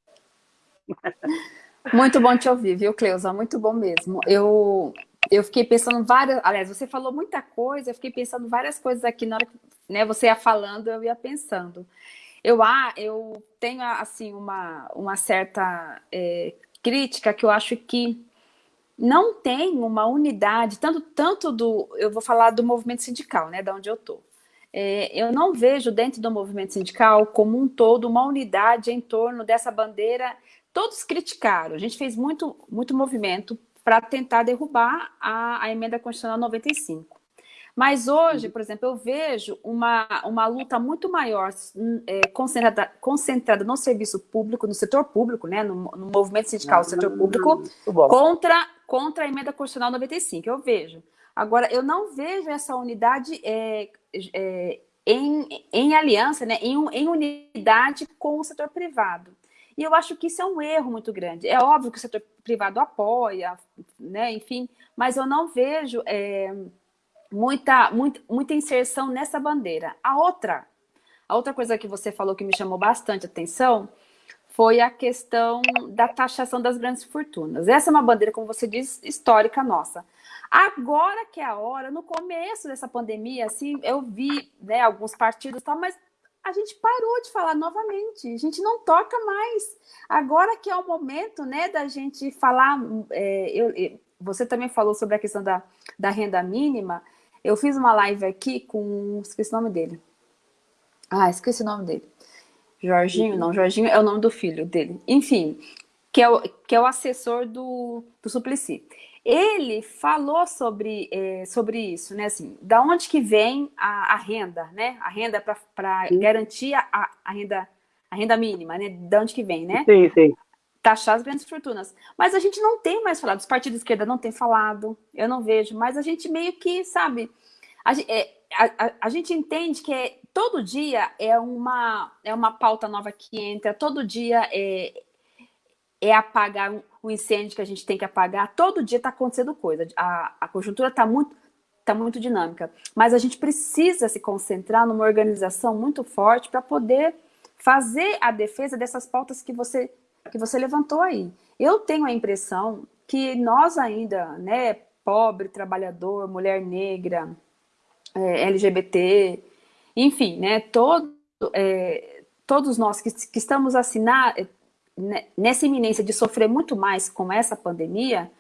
Muito bom te ouvir, viu, Cleusa? Muito bom mesmo. Eu, eu fiquei pensando várias... Aliás, você falou muita coisa, eu fiquei pensando várias coisas aqui na hora que né, você ia falando, eu ia pensando. Eu, ah, eu tenho, assim, uma, uma certa é, crítica que eu acho que não tem uma unidade, tanto, tanto do, eu vou falar do movimento sindical, né, da onde eu estou. É, eu não vejo dentro do movimento sindical como um todo uma unidade em torno dessa bandeira. Todos criticaram, a gente fez muito, muito movimento para tentar derrubar a, a emenda constitucional 95. Mas hoje, por exemplo, eu vejo uma, uma luta muito maior é, concentrada, concentrada no serviço público, no setor público, né, no, no movimento sindical do setor público, contra, contra a emenda constitucional 95. Eu vejo. Agora, eu não vejo essa unidade é, é, em, em aliança, né, em, em unidade com o setor privado. E eu acho que isso é um erro muito grande. É óbvio que o setor privado apoia, né, enfim, mas eu não vejo... É, muita, muita, muita inserção nessa bandeira. A outra, a outra coisa que você falou que me chamou bastante atenção foi a questão da taxação das grandes fortunas. Essa é uma bandeira, como você diz, histórica nossa. Agora que é a hora, no começo dessa pandemia, assim, eu vi né, alguns partidos tal, mas a gente parou de falar novamente, a gente não toca mais. Agora que é o momento né, da gente falar, é, eu, você também falou sobre a questão da, da renda mínima, eu fiz uma live aqui com... Esqueci o nome dele. Ah, esqueci o nome dele. Jorginho? Não, Jorginho é o nome do filho dele. Enfim, que é o, que é o assessor do, do Suplicy. Ele falou sobre, é, sobre isso, né? Assim, da onde que vem a, a renda, né? A renda para garantir a, a, renda, a renda mínima, né? Da onde que vem, né? Sim, sim taxar as grandes fortunas. Mas a gente não tem mais falado, os partidos de esquerda não têm falado, eu não vejo, mas a gente meio que, sabe, a, é, a, a, a gente entende que é, todo dia é uma, é uma pauta nova que entra, todo dia é, é apagar o incêndio que a gente tem que apagar, todo dia está acontecendo coisa, a, a conjuntura está muito, tá muito dinâmica, mas a gente precisa se concentrar numa organização muito forte para poder fazer a defesa dessas pautas que você que você levantou aí. Eu tenho a impressão que nós ainda, né, pobre, trabalhador, mulher negra, é, LGBT, enfim, né, todo, é, todos nós que, que estamos assim na, né, nessa iminência de sofrer muito mais com essa pandemia,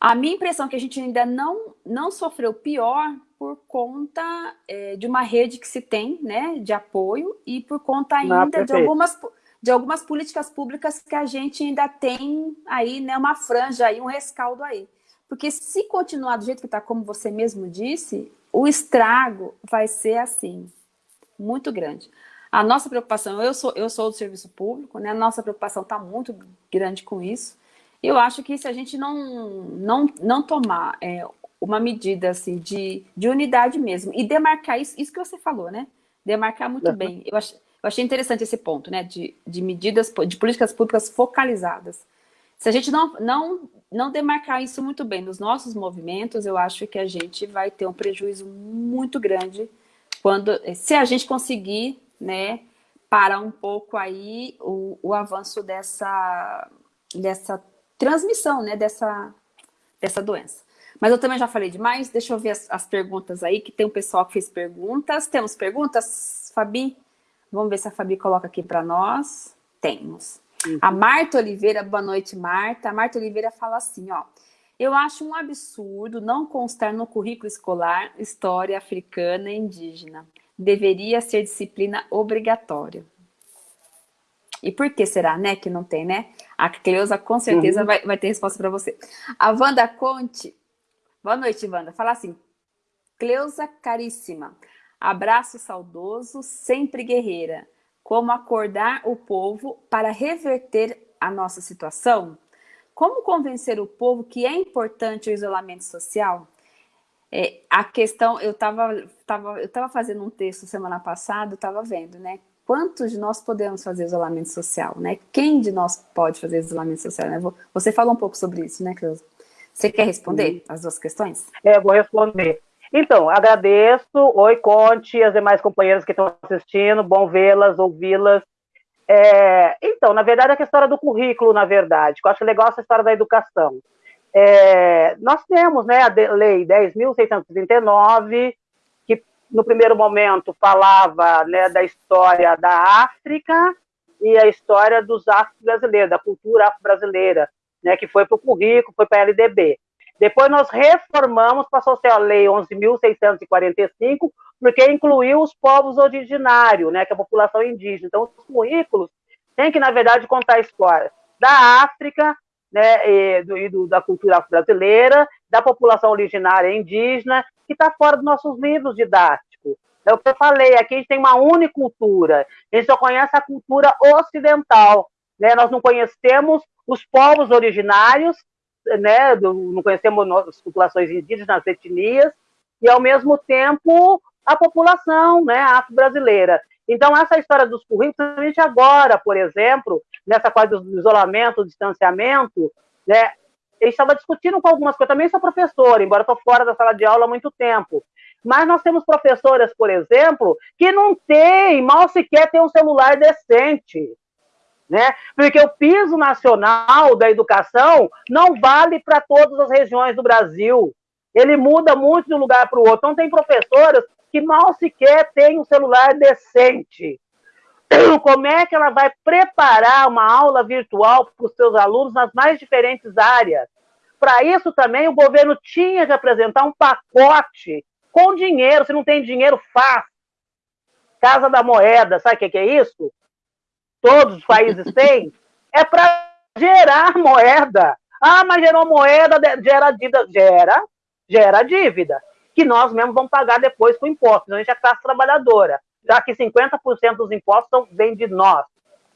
a minha impressão é que a gente ainda não, não sofreu pior por conta é, de uma rede que se tem, né, de apoio e por conta ainda de algumas de algumas políticas públicas que a gente ainda tem aí, né, uma franja aí, um rescaldo aí. Porque se continuar do jeito que está, como você mesmo disse, o estrago vai ser assim, muito grande. A nossa preocupação, eu sou, eu sou do serviço público, né? a nossa preocupação está muito grande com isso. Eu acho que se a gente não, não, não tomar é, uma medida assim, de, de unidade mesmo e demarcar isso, isso que você falou, né? Demarcar muito uhum. bem. Eu acho, eu achei interessante esse ponto, né, de, de medidas, de políticas públicas focalizadas. Se a gente não, não, não demarcar isso muito bem nos nossos movimentos, eu acho que a gente vai ter um prejuízo muito grande quando, se a gente conseguir, né, parar um pouco aí o, o avanço dessa, dessa transmissão, né, dessa, dessa doença. Mas eu também já falei demais, deixa eu ver as, as perguntas aí, que tem um pessoal que fez perguntas. Temos perguntas? Fabi? Vamos ver se a Fabi coloca aqui para nós. Temos. Uhum. A Marta Oliveira, boa noite, Marta. A Marta Oliveira fala assim, ó. Eu acho um absurdo não constar no currículo escolar história africana e indígena. Deveria ser disciplina obrigatória. E por que será, né, que não tem, né? A Cleusa com certeza uhum. vai, vai ter resposta para você. A Wanda Conte, boa noite, Wanda, fala assim, Cleusa caríssima, abraço saudoso, sempre guerreira. Como acordar o povo para reverter a nossa situação? Como convencer o povo que é importante o isolamento social? É, a questão, eu estava tava, eu tava fazendo um texto semana passada, estava vendo, né? Quantos de nós podemos fazer isolamento social, né? Quem de nós pode fazer isolamento social, né? Você falou um pouco sobre isso, né, Cleusa? Você quer responder Sim. as duas questões? É, vou responder. Então, agradeço. Oi, Conte, as demais companheiras que estão assistindo. Bom vê-las, ouvi-las. É, então, na verdade, é a história do currículo, na verdade, eu acho legal essa história da educação. É, nós temos né, a Lei 10.639, que no primeiro momento falava né, da história da África e a história dos afro-brasileiros, da cultura afro-brasileira, né, que foi para o currículo, foi para a LDB. Depois nós reformamos, passou a ser a Lei 11.645, porque incluiu os povos originários, né, que é a população indígena. Então, os currículos têm que, na verdade, contar a história da África, né, e, do, e do, da cultura brasileira, da população originária indígena, que está fora dos nossos livros didáticos. É o que eu falei, aqui a gente tem uma unicultura, a gente só conhece a cultura ocidental, né, nós não conhecemos os povos originários, né, não conhecemos as populações indígenas, as etnias, e ao mesmo tempo a população né, afro-brasileira. Então, essa história dos currículos, gente agora, por exemplo, nessa coisa do isolamento, do distanciamento, né, eu estava discutindo com algumas coisas, também sou professora, embora estou fora da sala de aula há muito tempo, mas nós temos professoras, por exemplo, que não têm, mal sequer tem um celular decente, né? Porque o piso nacional da educação não vale para todas as regiões do Brasil. Ele muda muito de um lugar para o outro. Então, tem professoras que mal sequer têm um celular decente. Como é que ela vai preparar uma aula virtual para os seus alunos nas mais diferentes áreas? Para isso também o governo tinha que apresentar um pacote com dinheiro. Se não tem dinheiro, faz. Casa da Moeda, sabe o que é isso? Todos os países têm. É para gerar moeda. Ah, mas gerou moeda, gera dívida. Gera, gera dívida que nós mesmos vamos pagar depois com impostos. A gente é classe trabalhadora, já que 50% dos impostos vêm de nós,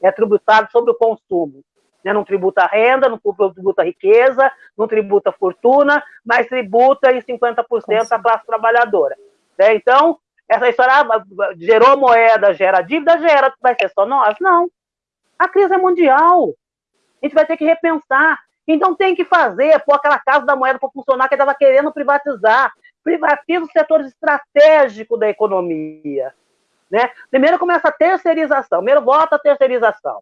é tributado sobre o consumo. Né? Não tributa renda, não tributa riqueza, não tributa fortuna, mas tributa em 50% a classe trabalhadora. Né? Então, essa história ah, gerou moeda, gera dívida, gera, vai ser só nós? Não. A crise é mundial. A gente vai ter que repensar. Então tem que fazer, pôr aquela casa da moeda para funcionar que estava querendo privatizar privatiza os setores estratégicos da economia. Né? Primeiro começa a terceirização, primeiro volta a terceirização,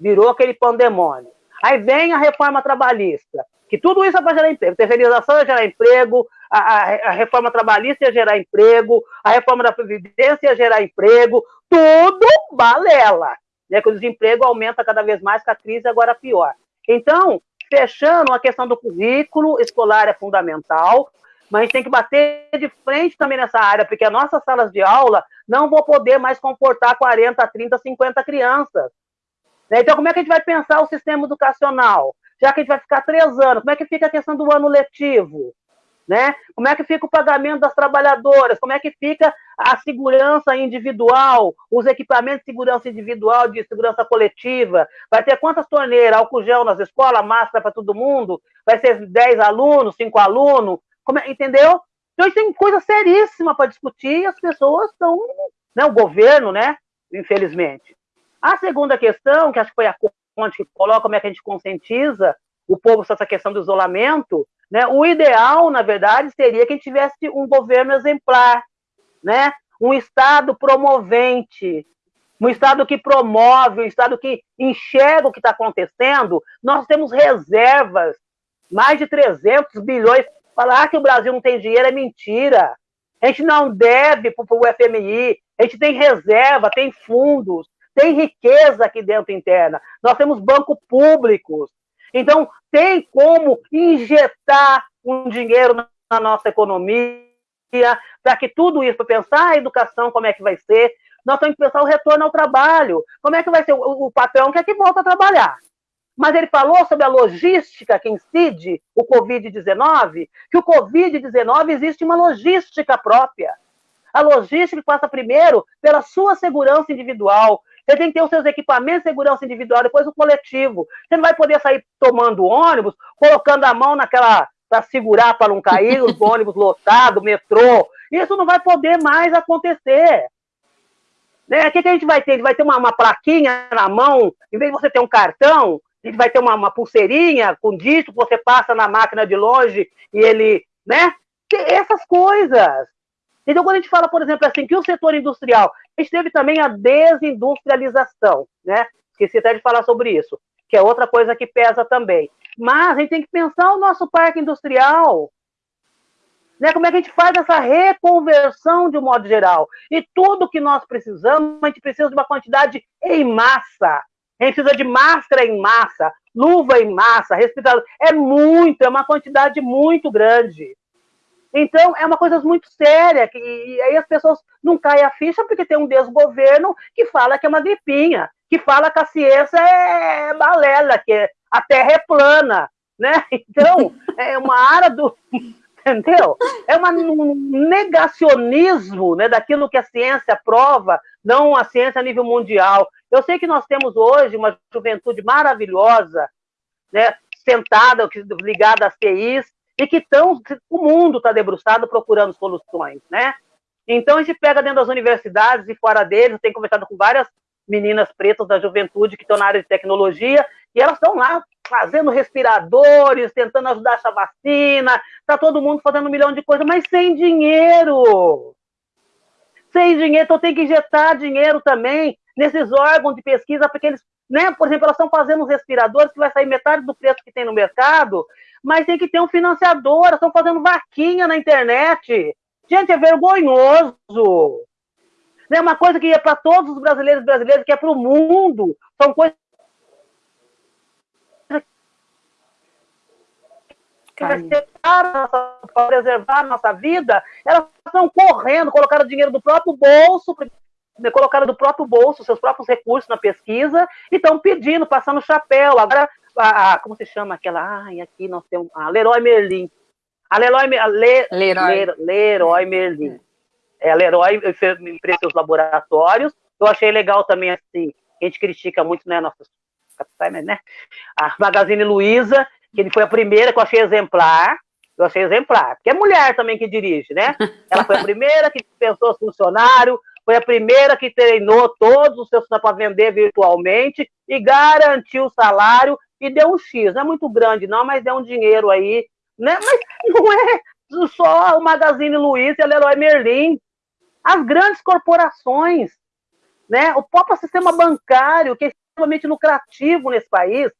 virou aquele pandemônio. Aí vem a reforma trabalhista, que tudo isso é para gerar emprego. Terceirização é gerar emprego, a, a, a, reforma trabalhista ia gerar emprego, a reforma da Previdência ia gerar emprego, tudo balela. Né? Que o desemprego aumenta cada vez mais, que a crise agora pior. Então, fechando, a questão do currículo escolar é fundamental, mas tem que bater de frente também nessa área, porque as nossas salas de aula não vão poder mais comportar 40, 30, 50 crianças. Né? Então, como é que a gente vai pensar o sistema educacional? Já que a gente vai ficar três anos, como é que fica a questão do ano letivo? Né? Como é que fica o pagamento das trabalhadoras? Como é que fica a segurança individual, os equipamentos de segurança individual, de segurança coletiva? Vai ter quantas torneiras, álcool gel nas escolas, máscara para todo mundo? Vai ser 10 alunos, 5 alunos? É, entendeu? Então, tem coisa seríssima para discutir e as pessoas estão, né, o governo, né, infelizmente. A segunda questão, que acho que foi a Conte que coloca, como é que a gente conscientiza o povo sobre essa questão do isolamento, né, o ideal, na verdade, seria que a gente tivesse um governo exemplar, né, um Estado promovente, um Estado que promove, um Estado que enxerga o que está acontecendo. Nós temos reservas, mais de 300 bilhões Falar que o Brasil não tem dinheiro é mentira. A gente não deve para o FMI, A gente tem reserva, tem fundos, tem riqueza aqui dentro interna. Nós temos bancos públicos. Então, tem como injetar um dinheiro na nossa economia, para que tudo isso, pensar a educação, como é que vai ser, nós temos que pensar o retorno ao trabalho. Como é que vai ser? O, o patrão quer que volta a trabalhar. Mas ele falou sobre a logística que incide o Covid-19, que o Covid-19 existe uma logística própria. A logística passa primeiro pela sua segurança individual. Você tem que ter os seus equipamentos de segurança individual, depois o coletivo. Você não vai poder sair tomando ônibus, colocando a mão naquela para segurar para não cair, os ônibus lotados, metrô. Isso não vai poder mais acontecer. Né? O que, que a gente vai ter? A gente vai ter uma, uma plaquinha na mão, em vez de você ter um cartão, a gente vai ter uma, uma pulseirinha com disco que você passa na máquina de longe e ele, né? Essas coisas. Então, quando a gente fala, por exemplo, assim, que o setor industrial, a gente teve também a desindustrialização, né? Esqueci até de falar sobre isso, que é outra coisa que pesa também. Mas a gente tem que pensar o nosso parque industrial. Né? Como é que a gente faz essa reconversão de um modo geral? E tudo que nós precisamos, a gente precisa de uma quantidade em massa. A gente precisa de máscara em massa, luva em massa, respirador. É muito, é uma quantidade muito grande. Então, é uma coisa muito séria, que, e aí as pessoas não caem a ficha porque tem um desgoverno que fala que é uma gripinha, que fala que a ciência é balela, que a Terra é plana, né? Então, é uma área do... Entendeu? É um negacionismo né, daquilo que a ciência prova, não a ciência a nível mundial. Eu sei que nós temos hoje uma juventude maravilhosa, né, sentada, ligada às TIs, e que estão, o mundo está debruçado procurando soluções, né? Então a gente pega dentro das universidades e fora deles, tem conversado com várias meninas pretas da juventude que estão na área de tecnologia, e elas estão lá fazendo respiradores, tentando ajudar essa vacina, está todo mundo fazendo um milhão de coisas, mas sem dinheiro. Sem dinheiro, então tem que injetar dinheiro também nesses órgãos de pesquisa, porque eles, né, por exemplo, elas estão fazendo uns respiradores que vai sair metade do preço que tem no mercado, mas tem que ter um financiador, elas estão fazendo vaquinha na internet. Gente, é vergonhoso. É uma coisa que é para todos os brasileiros e brasileiras, que é para o mundo. São coisas que para preservar a nossa vida, elas estão correndo, colocaram dinheiro do próprio bolso, colocaram do próprio bolso seus próprios recursos na pesquisa e estão pedindo, passando chapéu. Agora, a, a, como se chama aquela? Ai, aqui nós temos a Leroy Merlin. A Leroy, a Le, Leroy. Leroy Merlin. É, a Leroy fez seus laboratórios. Eu achei legal também, assim, a gente critica muito, né, nossos capitais, né? A Magazine Luiza, que ele foi a primeira que eu achei exemplar, eu achei exemplar, porque é mulher também que dirige, né? Ela foi a primeira que pensou funcionário, foi a primeira que treinou todos os seus para vender virtualmente e garantiu o salário e deu um X. Não é muito grande, não, mas deu um dinheiro aí. Né? Mas não é só o Magazine Luiza e a Leroy Merlin. As grandes corporações, né? o próprio sistema bancário, que é extremamente lucrativo nesse país,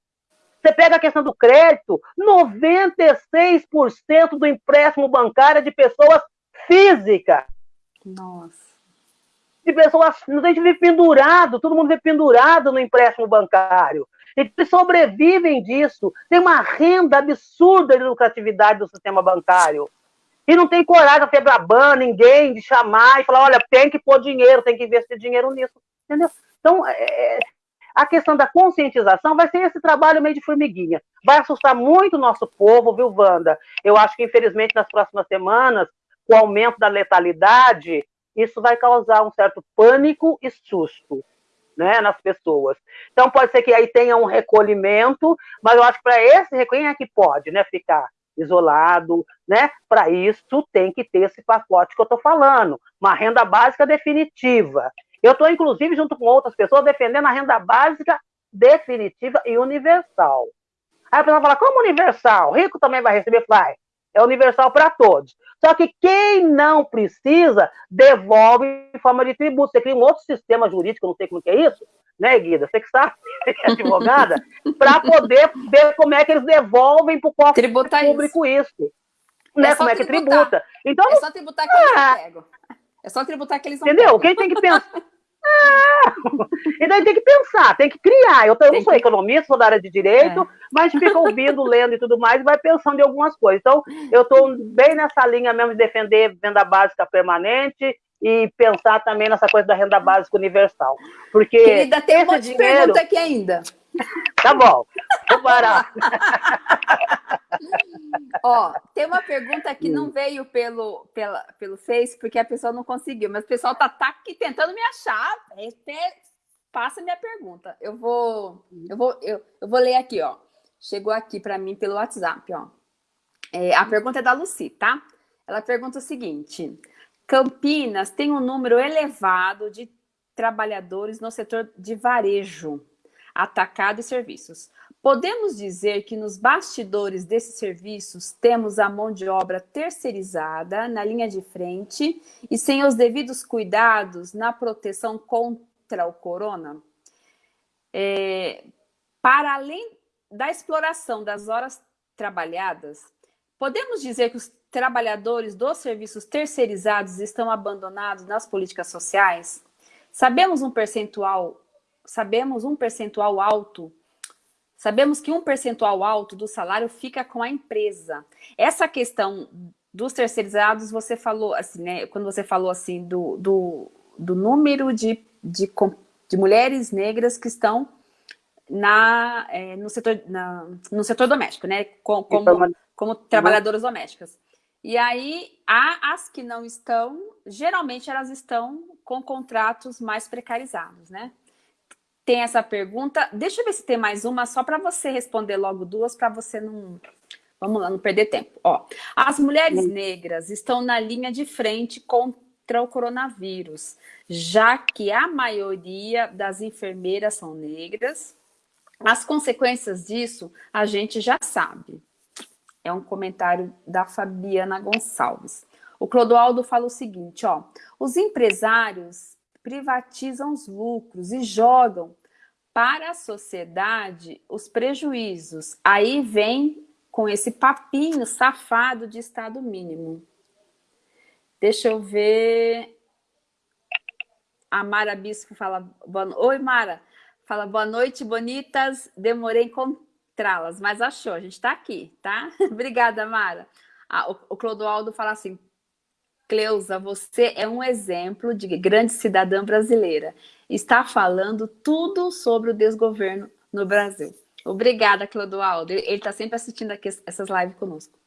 você pega a questão do crédito, 96% do empréstimo bancário é de pessoas físicas. Nossa. De pessoas, a gente vive pendurado, todo mundo vive pendurado no empréstimo bancário. Eles sobrevivem disso. Tem uma renda absurda de lucratividade do sistema bancário. E não tem coragem, a Febraban, ninguém, de chamar e falar, olha, tem que pôr dinheiro, tem que investir dinheiro nisso. Entendeu? Então, é, a questão da conscientização vai ser esse trabalho meio de formiguinha. Vai assustar muito o nosso povo, viu, Wanda? Eu acho que, infelizmente, nas próximas semanas, com o aumento da letalidade, isso vai causar um certo pânico e susto né, nas pessoas. Então, pode ser que aí tenha um recolhimento, mas eu acho que para esse recolhimento é que pode né, ficar isolado, né? Para isso tem que ter esse pacote que eu estou falando, uma renda básica definitiva. Eu estou, inclusive, junto com outras pessoas, defendendo a renda básica definitiva e universal. Aí a pessoa fala, como universal? Rico também vai receber? Vai. É universal para todos. Só que quem não precisa, devolve em forma de tributo. Você cria um outro sistema jurídico, não sei como que é isso, né, Guida? Você que sabe, é advogada, para poder ver como é que eles devolvem para o cofre público isso. isso. Né? É como é que tributar. tributa. Então, é só tributar que ah, eu pego. É só tributar que eles não Entendeu? Quem tem que pensar. Então tem que pensar, tem que criar. Eu, eu não sou economista, sou da área de direito, é. mas fica ouvindo, lendo e tudo mais, e vai pensando em algumas coisas. Então, eu estou bem nessa linha mesmo de defender venda básica permanente e pensar também nessa coisa da renda básica universal. Porque Querida, tem um monte dinheiro... de pergunta aqui ainda. Tá bom, vou parar. Ó, tem uma pergunta que não veio pelo, pela, pelo Face, porque a pessoa não conseguiu, mas o pessoal tá, tá aqui tentando me achar. Passa minha pergunta. Eu vou, eu vou, eu, eu vou ler aqui, ó. Chegou aqui para mim pelo WhatsApp, ó. É, a pergunta é da Luci, tá? Ela pergunta o seguinte: Campinas tem um número elevado de trabalhadores no setor de varejo, atacado e serviços. Podemos dizer que nos bastidores desses serviços temos a mão de obra terceirizada na linha de frente e sem os devidos cuidados na proteção contra o corona? É, para além da exploração das horas trabalhadas, podemos dizer que os trabalhadores dos serviços terceirizados estão abandonados nas políticas sociais? Sabemos um percentual, sabemos um percentual alto, sabemos que um percentual alto do salário fica com a empresa. Essa questão dos terceirizados, você falou assim, né? Quando você falou assim do, do, do número de, de, de mulheres negras que estão na, é, no, setor, na, no setor doméstico, né? Como, como, como trabalhadoras domésticas. E aí, há as que não estão, geralmente elas estão com contratos mais precarizados, né? Tem essa pergunta. Deixa eu ver se tem mais uma, só para você responder logo duas, para você não. Vamos lá, não perder tempo. Ó, as mulheres negras estão na linha de frente contra o coronavírus, já que a maioria das enfermeiras são negras. As consequências disso a gente já sabe. É um comentário da Fabiana Gonçalves. O Clodoaldo fala o seguinte, ó, os empresários privatizam os lucros e jogam para a sociedade os prejuízos. Aí vem com esse papinho safado de Estado mínimo. Deixa eu ver. A Mara Bispo fala. Oi, Mara. Fala boa noite, bonitas. Demorei em encontrá-las, mas achou, a gente está aqui, tá? Obrigada, Mara. Ah, o Clodoaldo fala assim, Cleusa, você é um exemplo de grande cidadã brasileira. Está falando tudo sobre o desgoverno no Brasil. Obrigada, Clodoaldo. Ele está sempre assistindo aqui essas lives conosco.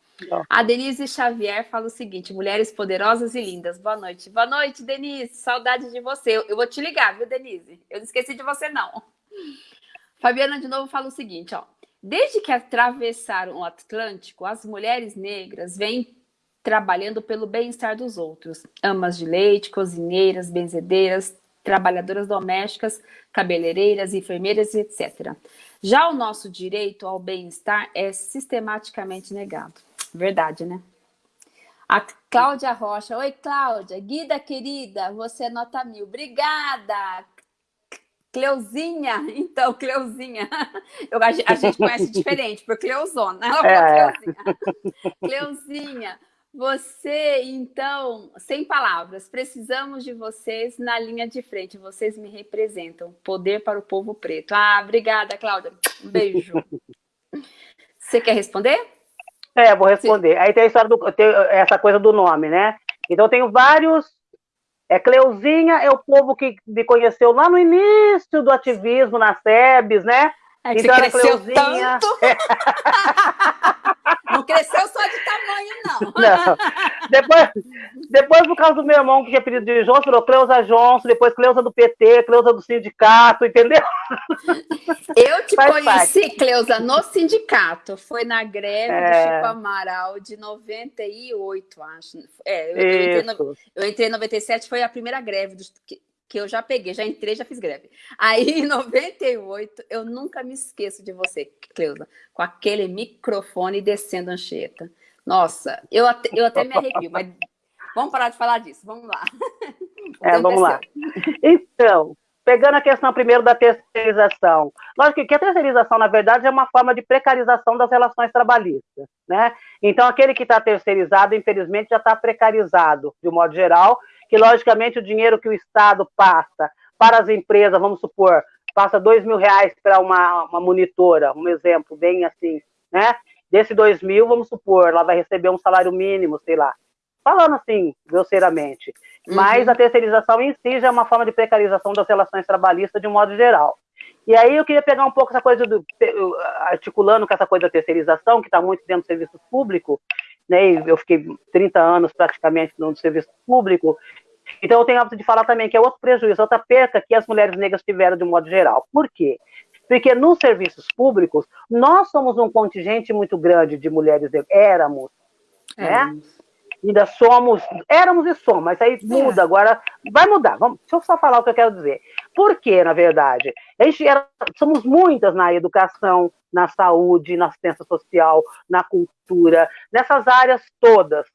A Denise Xavier fala o seguinte: mulheres poderosas e lindas. Boa noite. Boa noite, Denise. Saudade de você. Eu, eu vou te ligar, viu, Denise? Eu não esqueci de você, não. Fabiana de novo fala o seguinte: ó. Desde que atravessaram o Atlântico, as mulheres negras vêm trabalhando pelo bem-estar dos outros. Amas de leite, cozinheiras, benzedeiras, trabalhadoras domésticas, cabeleireiras, enfermeiras, etc. Já o nosso direito ao bem-estar é sistematicamente negado. Verdade, né? A Cláudia Rocha. Oi, Cláudia. Guida, querida, você é nota mil. Obrigada. Cleuzinha, então, Cleuzinha. Eu, a, gente conhece diferente, por Cleuzona. É. Cleuzinha. Cleuzinha, você, então, sem palavras, precisamos de vocês na linha de frente. Vocês me representam. Poder para o povo preto. Ah, obrigada, Cláudia. Um beijo. Você quer responder? É, vou responder. Sim. Aí tem a história do, tem essa coisa do nome, né? Então, eu tenho vários é, Cleuzinha é o povo que me conheceu lá no início do ativismo na SEBS, né? É que então, cresceu Cleuzinha... tanto. Não cresceu só de tamanho, não. não. Depois, depois, por causa do meu irmão, que tinha pedido de Johnson, virou Cleusa Johnson, depois Cleusa do PT, Cleusa do sindicato, entendeu? Eu te Faz conheci, parte. Cleusa, no sindicato. Foi na greve é... do Chico Amaral de 98, acho. É, eu, eu, entrei, no, eu entrei em 97, foi a primeira greve do, que, eu já peguei, já entrei, já fiz greve. Aí, em 98, eu nunca me esqueço de você, Cleusa, com aquele microfone descendo a Anchieta. Nossa, eu até, eu até me arrepio, mas vamos parar de falar disso, vamos lá. É, vamos lá. Então, pegando a questão primeiro da terceirização. Lógico que a terceirização, na verdade, é uma forma de precarização das relações trabalhistas, né? Então, aquele que está terceirizado, infelizmente, já está precarizado, de um modo geral, que logicamente o dinheiro que o Estado passa para as empresas, vamos supor, passa dois mil reais para uma, uma monitora, um exemplo bem assim, né? Desse dois mil, vamos supor, ela vai receber um salário mínimo, sei lá, falando assim, grosseiramente. Uhum. Mas a terceirização em si já é uma forma de precarização das relações trabalhistas de um modo geral. E aí eu queria pegar um pouco essa coisa do articulando com essa coisa da terceirização, que está muito dentro do serviço público, né? Eu fiquei 30 anos praticamente no serviço público, então, eu tenho hábito de falar também que é outro prejuízo, outra perca que as mulheres negras tiveram de um modo geral. Por quê? Porque nos serviços públicos, nós somos um contingente muito grande de mulheres, éramos, né? éramos. né? Ainda somos, éramos e somos, mas aí muda, é. agora vai mudar. Vamos, deixa eu só falar o que eu quero dizer. Por quê, na verdade? A gente era, somos muitas na educação, na saúde, na assistência social, na cultura, nessas áreas todas.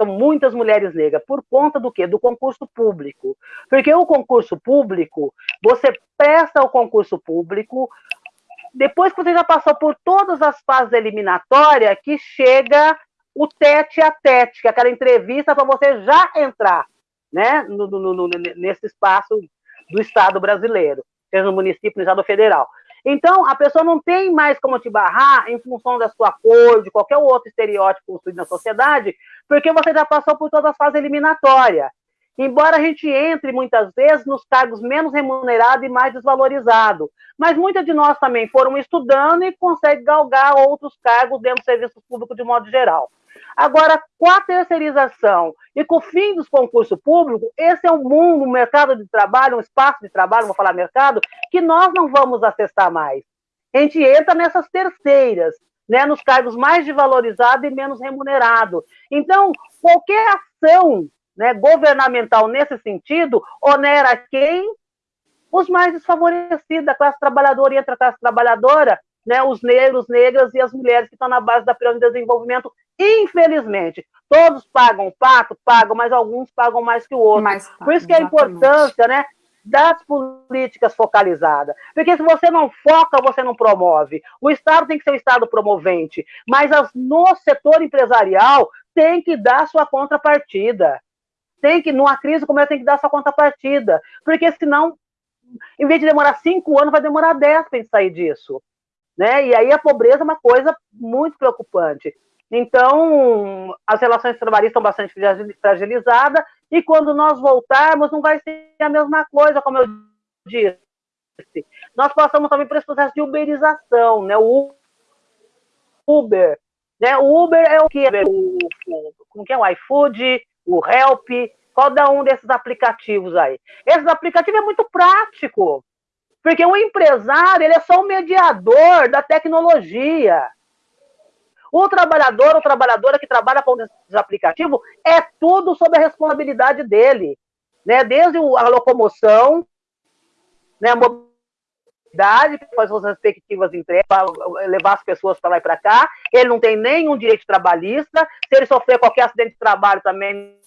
São muitas mulheres negras. Por conta do quê? Do concurso público. Porque o concurso público, você presta o concurso público, depois que você já passou por todas as fases eliminatórias, que chega o tete a tete, que é aquela entrevista para você já entrar né, no, no, no, nesse espaço do Estado brasileiro, seja no município, no Estado federal. Então, a pessoa não tem mais como te barrar em função da sua cor, de qualquer outro estereótipo construído na sociedade, porque você já passou por toda a fase eliminatória. Embora a gente entre muitas vezes nos cargos menos remunerados e mais desvalorizados, mas muitas de nós também foram estudando e conseguem galgar outros cargos dentro do serviço público de modo geral. Agora, com a terceirização e com o fim dos concursos públicos, esse é um mundo, um mercado de trabalho, um espaço de trabalho, vou falar mercado, que nós não vamos acessar mais. A gente entra nessas terceiras, né, nos cargos mais desvalorizados e menos remunerados. Então, qualquer ação né, governamental nesse sentido onera quem? Os mais desfavorecidos, a classe trabalhadora e a classe trabalhadora, né, os negros, negras e as mulheres que estão na base da pirâmide de desenvolvimento Infelizmente, todos pagam pato, pagam, mas alguns pagam mais que o outro. Mais, Por isso que a importância, né? das políticas focalizadas. Porque se você não foca, você não promove. O Estado tem que ser o Estado promovente, mas as, no setor empresarial tem que dar sua contrapartida. Tem que, numa crise como essa, tem que dar sua contrapartida. Porque senão, em vez de demorar cinco anos, vai demorar dez para a gente sair disso. Né? E aí a pobreza é uma coisa muito preocupante. Então, as relações trabalhistas estão bastante fragilizadas, e quando nós voltarmos, não vai ser a mesma coisa, como eu disse. Nós passamos também por esse processo de uberização, né? O Uber. Né? O Uber é o que? O, o, como que é? O iFood, o Help, cada um desses aplicativos aí. Esse aplicativo é muito prático, porque o empresário ele é só o mediador da tecnologia. O trabalhador ou trabalhadora que trabalha com esse aplicativo é tudo sob a responsabilidade dele, né? Desde a locomoção, né? A mobilidade, faz as respectivas entregas, para levar as pessoas para lá e para cá. Ele não tem nenhum direito trabalhista. Se ele sofrer qualquer acidente de trabalho também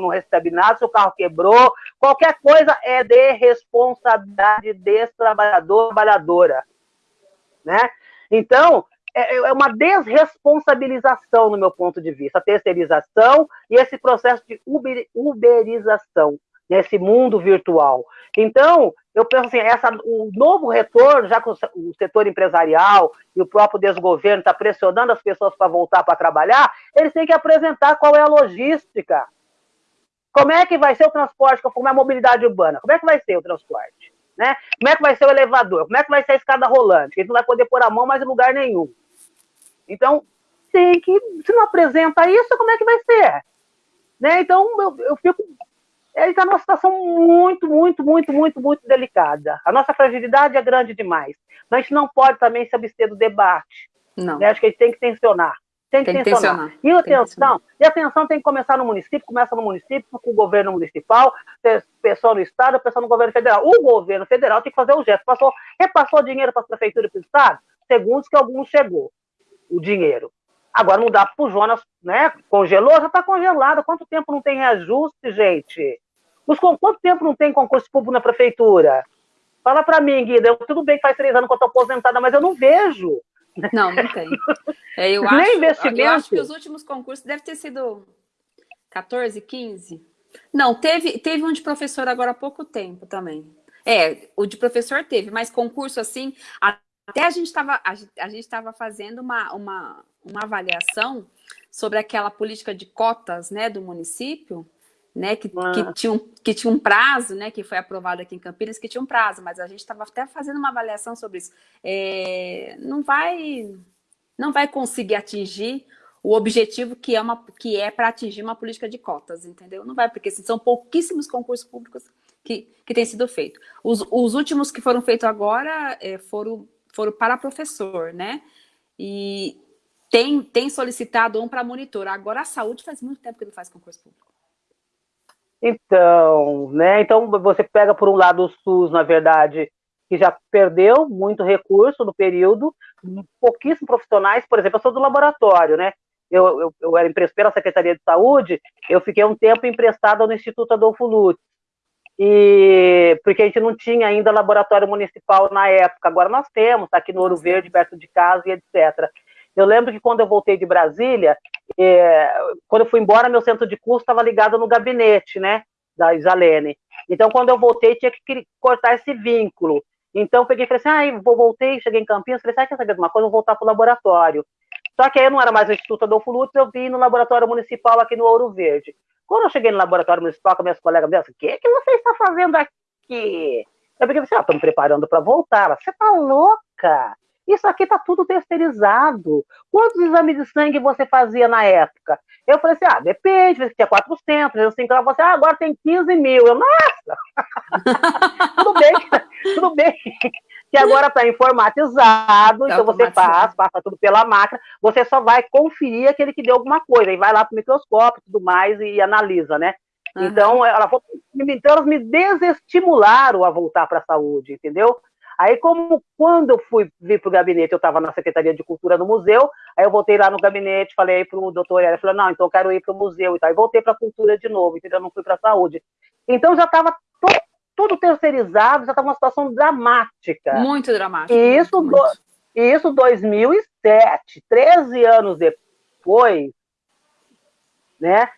não recebe nada, se o carro quebrou, qualquer coisa é de responsabilidade desse trabalhador, trabalhadora, né? Então, é, é uma desresponsabilização, no meu ponto de vista, a terceirização e esse processo de uber, uberização nesse mundo virtual. Então, eu penso assim, essa, o novo retorno, já que o, setor empresarial e o próprio desgoverno está pressionando as pessoas para voltar para trabalhar, eles têm que apresentar qual é a logística. Como é que vai ser o transporte, como é a mobilidade urbana? Como é que vai ser o transporte? Né? Como é que vai ser o elevador? Como é que vai ser a escada rolante? A gente não vai poder pôr a mão mais em lugar nenhum. Então, tem que, se não apresenta isso, como é que vai ser? Né? Então, eu, eu fico. Ele está numa situação muito, muito, muito, muito, muito delicada. A nossa fragilidade é grande demais. Mas a gente não pode também se abster do debate. Não. Né? Acho que a gente tem que tensionar. Tem que, tem que tensionar. tensionar. E a atenção, e a atenção tem que começar no município, começa no município, com o governo municipal, pessoal no estado, pessoal no governo federal. O governo federal tem que fazer o gesto. Passou, repassou dinheiro para a prefeitura e para o estado, segundos que alguns chegou o dinheiro. Agora não dá para o Jonas, né? Congelou, já está congelado. Quanto tempo não tem reajuste, gente? Quanto tempo não tem concurso público na prefeitura? Fala para mim, Guida. Eu, tudo bem que faz três anos que eu estou aposentada, mas eu não vejo. Não, não tem. É, eu, Nem acho, investimento. eu acho que os últimos concursos devem ter sido 14, 15. Não, teve, teve um de professor agora há pouco tempo também. É, o de professor teve, mas concurso assim, até a gente estava a, a gente estava fazendo uma, uma, uma avaliação sobre aquela política de cotas, né, do município, né, que, ah. que, tinha um, que tinha um prazo, né, que foi aprovado aqui em Campinas, que tinha um prazo, mas a gente estava até fazendo uma avaliação sobre isso. É, não vai não vai conseguir atingir o objetivo que é, uma, que é para atingir uma política de cotas, entendeu? Não vai, porque assim, são pouquíssimos concursos públicos que, que têm sido feitos. Os, os últimos que foram feitos agora é, foram, foram para professor, né? E tem, tem solicitado um para monitor. Agora a saúde faz muito tempo que não faz concurso público. Então, né? Então você pega por um lado o SUS, na verdade, que já perdeu muito recurso no período, pouquíssimos profissionais, por exemplo, eu sou do laboratório, né? eu, eu, eu era emprestado pela Secretaria de Saúde, eu fiquei um tempo emprestada no Instituto Adolfo Lutz, e porque a gente não tinha ainda laboratório municipal na época, agora nós temos, tá aqui no Ouro Verde, perto de casa e etc. Eu lembro que quando eu voltei de Brasília, é, quando eu fui embora, meu centro de curso estava ligado no gabinete, né, da Isalene. Então, quando eu voltei, tinha que cortar esse vínculo. Então, eu peguei e falei assim, ah, vou, voltei, cheguei em Campinas, falei, sabe, quer saber de uma coisa? Eu vou voltar para o laboratório. Só que aí eu não era mais no Instituto Adolfo Lutz, eu vim no laboratório municipal aqui no Ouro Verde. Quando eu cheguei no laboratório municipal com minhas colegas, me o que, que você está fazendo aqui? Eu peguei assim, ah, estou me preparando para voltar. você está louca? Isso aqui está tudo terceirizado. Quantos exames de sangue você fazia na época? Eu falei assim, ah, depende, você tinha 400, 350, você, ah, agora tem 15 mil. Eu, nossa! tudo bem, tudo bem que agora está informatizado, tá então você faz, passa tudo pela máquina, você só vai conferir aquele que deu alguma coisa, e vai lá para o microscópio e tudo mais e analisa, né? Uhum. Então, ela, então, elas me desestimularam a voltar para a saúde, entendeu? Aí, como quando eu fui vir para o gabinete, eu estava na Secretaria de Cultura no museu, aí eu voltei lá no gabinete, falei para o doutor, ele falou, não, então eu quero ir para o museu e tal, e voltei para a cultura de novo, entendeu? Eu não fui para a saúde. Então, já estava tudo terceirizado, já estava uma situação dramática. Muito dramática. E isso, muito. Do, isso 2007, 13 anos depois, né?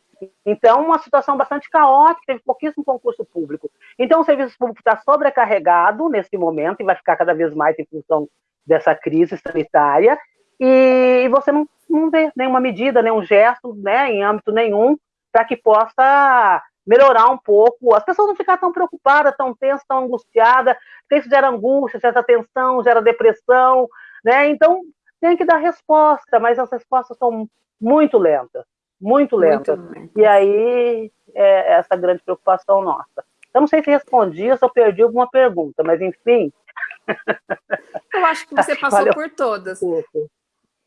Então, uma situação bastante caótica, teve pouquíssimo concurso público. Então, o serviço público está sobrecarregado nesse momento e vai ficar cada vez mais em função dessa crise sanitária, e você não, não vê nenhuma medida, nenhum gesto, né, em âmbito nenhum, para que possa melhorar um pouco, as pessoas não ficar tão preocupadas, tão tensas, tão angustiadas, porque isso gera angústia, gera tensão, gera depressão, né? Então, tem que dar resposta, mas as respostas são muito lentas, muito lentas. Muito e aí, é essa grande preocupação nossa. Eu não sei se respondi ou se eu perdi alguma pergunta, mas enfim. Eu acho que você passou por todas.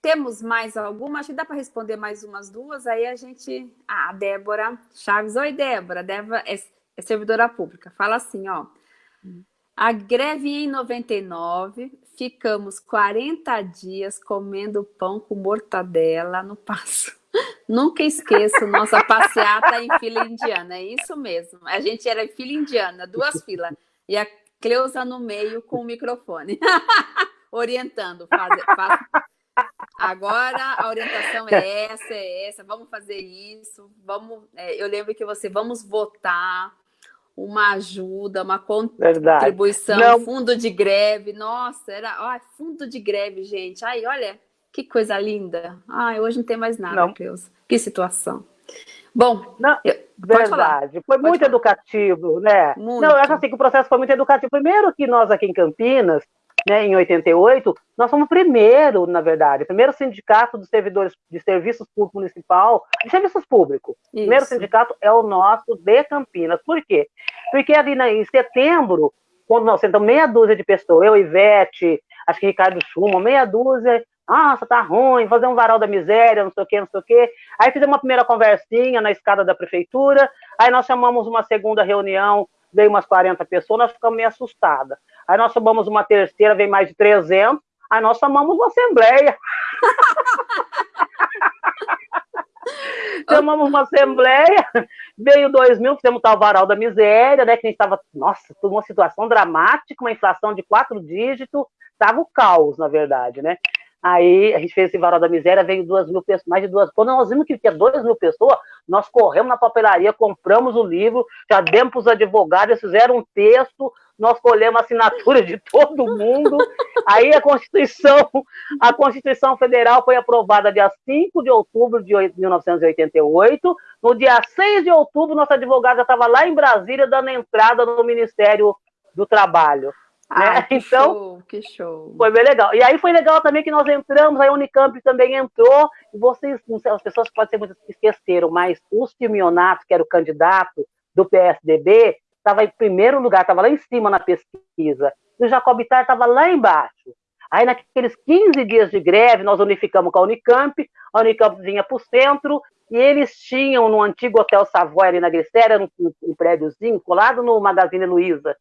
Temos mais alguma? Acho que dá para responder mais umas duas. Aí a gente. Ah, a Débora Chaves. Oi, Débora. Débora é, é servidora pública. Fala assim, ó. A greve em 99, ficamos 40 dias comendo pão com mortadela no passo. Nunca esqueço nossa passeata em fila indiana, é isso mesmo. A gente era em fila indiana, duas filas, e a Cleusa no meio com o microfone, orientando, faz, faz, Agora a orientação é essa, é essa, vamos fazer isso, vamos. É, eu lembro que você vamos votar uma ajuda, uma contribuição, Não. fundo de greve. Nossa, era ó, fundo de greve, gente. Ai, olha que coisa linda. Ai, hoje não tem mais nada, não. Deus. Que situação. Bom, não, eu, verdade. Foi muito falar. educativo, né? Muito. Não, eu acho assim que o processo foi muito educativo. Primeiro que nós aqui em Campinas, né, em 88, nós fomos o primeiro, na verdade, o primeiro sindicato dos servidores de serviços públicos municipal, de serviços públicos. O primeiro sindicato é o nosso de Campinas. Por quê? Porque ali na, em setembro, quando nós sentamos meia dúzia de pessoas, eu, Ivete, acho que Ricardo Schumann, meia dúzia, nossa, tá ruim, fazer um varal da miséria, não sei o quê, não sei o quê. Aí fizemos uma primeira conversinha na escada da prefeitura, aí nós chamamos uma segunda reunião, veio umas 40 pessoas, nós ficamos meio assustadas. Aí nós chamamos uma terceira, veio mais de 300, aí nós chamamos uma assembleia. chamamos uma assembleia, veio 2 mil, fizemos tal varal da miséria, né, que a gente estava, nossa, uma situação dramática, uma inflação de quatro dígitos, estava o caos, na verdade, né. Aí a gente fez esse varal da miséria, veio duas mil pessoas, mais de duas. Quando nós vimos que tinha duas mil pessoas, nós corremos na papelaria, compramos o livro, já demos para os advogados, fizeram um texto, nós colhemos a assinatura de todo mundo. Aí a Constituição, a Constituição Federal foi aprovada dia 5 de outubro de 1988. No dia 6 de outubro, nossa advogada estava lá em Brasília dando entrada no Ministério do Trabalho. Ah, né? que então, show, que show. Foi bem legal. E aí foi legal também que nós entramos, aí a Unicamp também entrou, e vocês, não sei, as pessoas podem ser muito esqueceram, mas o Simeonato, que era o candidato do PSDB, estava em primeiro lugar, estava lá em cima na pesquisa, e o Jacob Ittar estava lá embaixo. Aí, naqueles 15 dias de greve, nós unificamos com a Unicamp, a Unicamp vinha para o centro, e eles tinham no antigo Hotel Savoy, ali na Glicéria, um, um prédiozinho, colado no Magazine Luiza,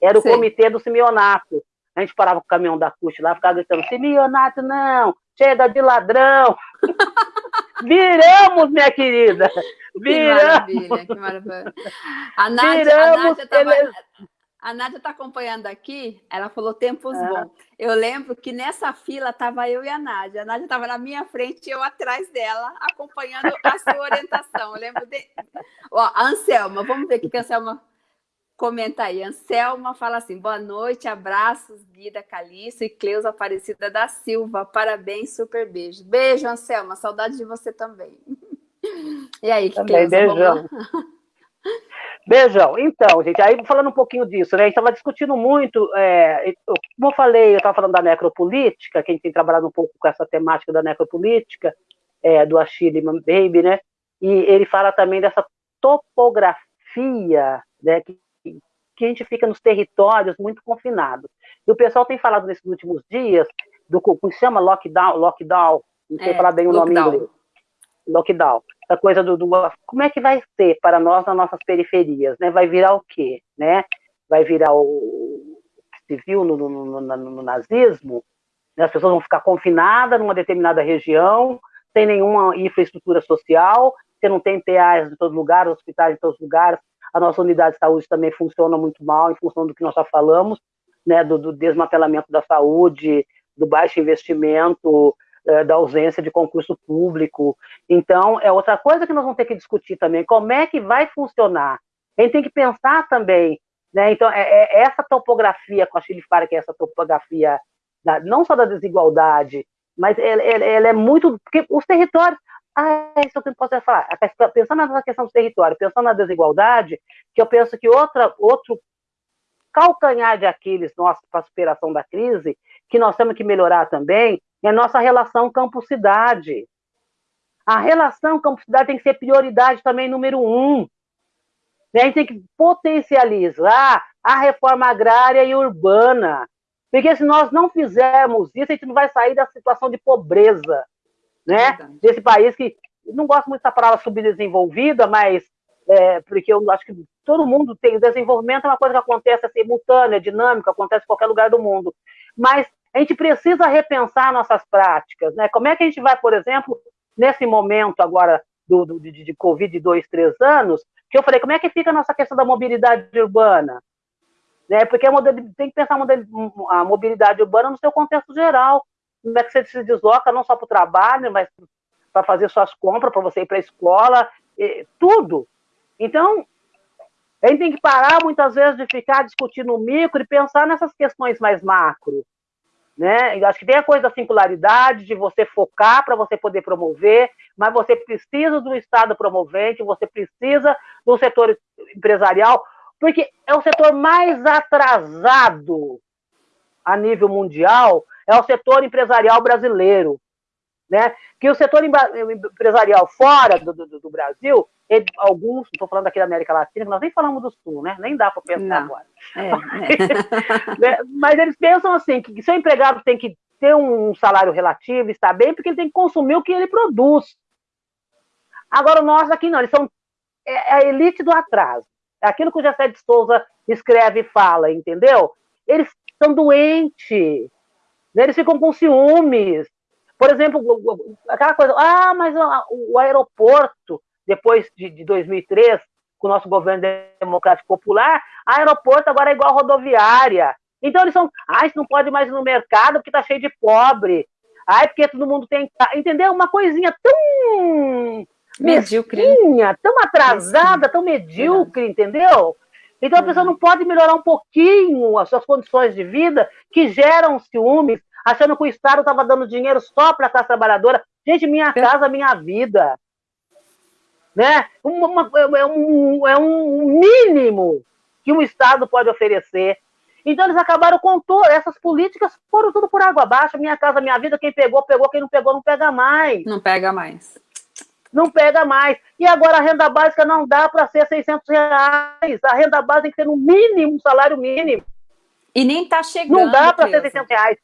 era o Sim. comitê do Simeonato. A gente parava com o caminhão da CUT lá, ficava gritando, Simeonato não, chega de ladrão. Viramos, minha querida. Viramos. Que maravilha, que maravilha. A Nádia, Viramos, a Nádia está acompanhando aqui, ela falou tempos é. bons. Eu lembro que nessa fila estava eu e a Nádia. A Nádia estava na minha frente e eu atrás dela, acompanhando a sua orientação. Eu lembro de. Ó, a Anselma, vamos ver o que a Anselma Comenta aí, Anselma fala assim, boa noite, abraços, Guida Caliço e Cleusa Aparecida da Silva, parabéns, super beijo. Beijo, Anselma, saudade de você também. E aí, também, Cleusa, beijão. Beijão. Então, gente, aí falando um pouquinho disso, né? A gente estava discutindo muito, é, como eu falei, eu estava falando da necropolítica, que a gente tem trabalhado um pouco com essa temática da necropolítica, é, do Achille Baby, né? E ele fala também dessa topografia, né, que que a gente fica nos territórios muito confinados. E o pessoal tem falado nesses últimos dias do como se chama lockdown, lockdown, não sei é, falar bem o nome em inglês. Lockdown. Essa coisa do, do, como é que vai ser para nós nas nossas periferias, né? Vai virar o quê, né? Vai virar o viu no, no, no, no nazismo, né? as pessoas vão ficar confinadas numa determinada região, sem nenhuma infraestrutura social, você não tem PAs em todos os lugares, hospitais em todos os lugares, a nossa unidade de saúde também funciona muito mal, em função do que nós já falamos, né, do, do desmantelamento da saúde, do baixo investimento, é, da ausência de concurso público. Então, é outra coisa que nós vamos ter que discutir também, como é que vai funcionar. A gente tem que pensar também, né, então, é, é essa topografia com a Chile Fara, que é essa topografia, da, não só da desigualdade, mas ela, ela, ela, é muito, porque os territórios, ah, isso é o que eu posso falar. Pensando na questão do território, pensando na desigualdade, que eu penso que outra, outro calcanhar de Aquiles nosso para a superação da crise, que nós temos que melhorar também, é a nossa relação campo-cidade. A relação campo-cidade tem que ser prioridade também número um. A gente tem que potencializar a reforma agrária e urbana. Porque se nós não fizermos isso, a gente não vai sair da situação de pobreza né? Desse país que não gosto muito dessa palavra subdesenvolvida, mas é, porque eu acho que todo mundo tem desenvolvimento é uma coisa que acontece é simultânea, dinâmica, acontece em qualquer lugar do mundo. Mas a gente precisa repensar nossas práticas, né? Como é que a gente vai, por exemplo, nesse momento agora do, do de, de Covid de dois, três anos, que eu falei, como é que fica a nossa questão da mobilidade urbana? Né? Porque a tem que pensar a mobilidade urbana no seu contexto geral como é que você se desloca não só para o trabalho, mas para fazer suas compras, para você ir para a escola, tudo. Então, a gente tem que parar muitas vezes de ficar discutindo micro e pensar nessas questões mais macro. Né? Eu acho que tem a coisa da singularidade, de você focar para você poder promover, mas você precisa do Estado promovente, você precisa do setor empresarial, porque é o setor mais atrasado a nível mundial é o setor empresarial brasileiro. Né? Que o setor empresarial fora do, do, do Brasil, ele, alguns, estou falando aqui da América Latina, nós nem falamos do Sul, né? nem dá para pensar Não. agora. É, é. Mas eles pensam assim, que seu empregado tem que ter um salário relativo, está bem, porque ele tem que consumir o que ele produz. Agora, nós aqui não, eles são é, é a elite do atraso. É aquilo que o José de Souza escreve e fala, entendeu? Eles são doentes. Né? Eles ficam com ciúmes. Por exemplo, aquela coisa, ah, mas o aeroporto, depois de, de 2003, com o nosso governo democrático popular, aeroporto agora é igual rodoviária. Então eles são, ah, isso não pode mais ir no mercado porque está cheio de pobre. Ai, porque todo mundo tem. Entendeu? Uma coisinha tão. Medíocre. Mesquinha, tão atrasada, tão medíocre, entendeu? Então a pessoa não pode melhorar um pouquinho as suas condições de vida que geram ciúmes, achando que o Estado estava dando dinheiro só para a classe trabalhadora. Gente, minha casa, minha vida. Né? Uma, uma, é, um, é um mínimo que um Estado pode oferecer. Então eles acabaram com todas essas políticas, foram tudo por água abaixo. Minha casa, minha vida, quem pegou, pegou, quem não pegou, não pega mais. Não pega mais. Não pega mais. E agora a renda básica não dá para ser 600 reais. A renda básica tem que ser no mínimo, um salário mínimo. E nem está chegando. Não dá para ser 600 reais.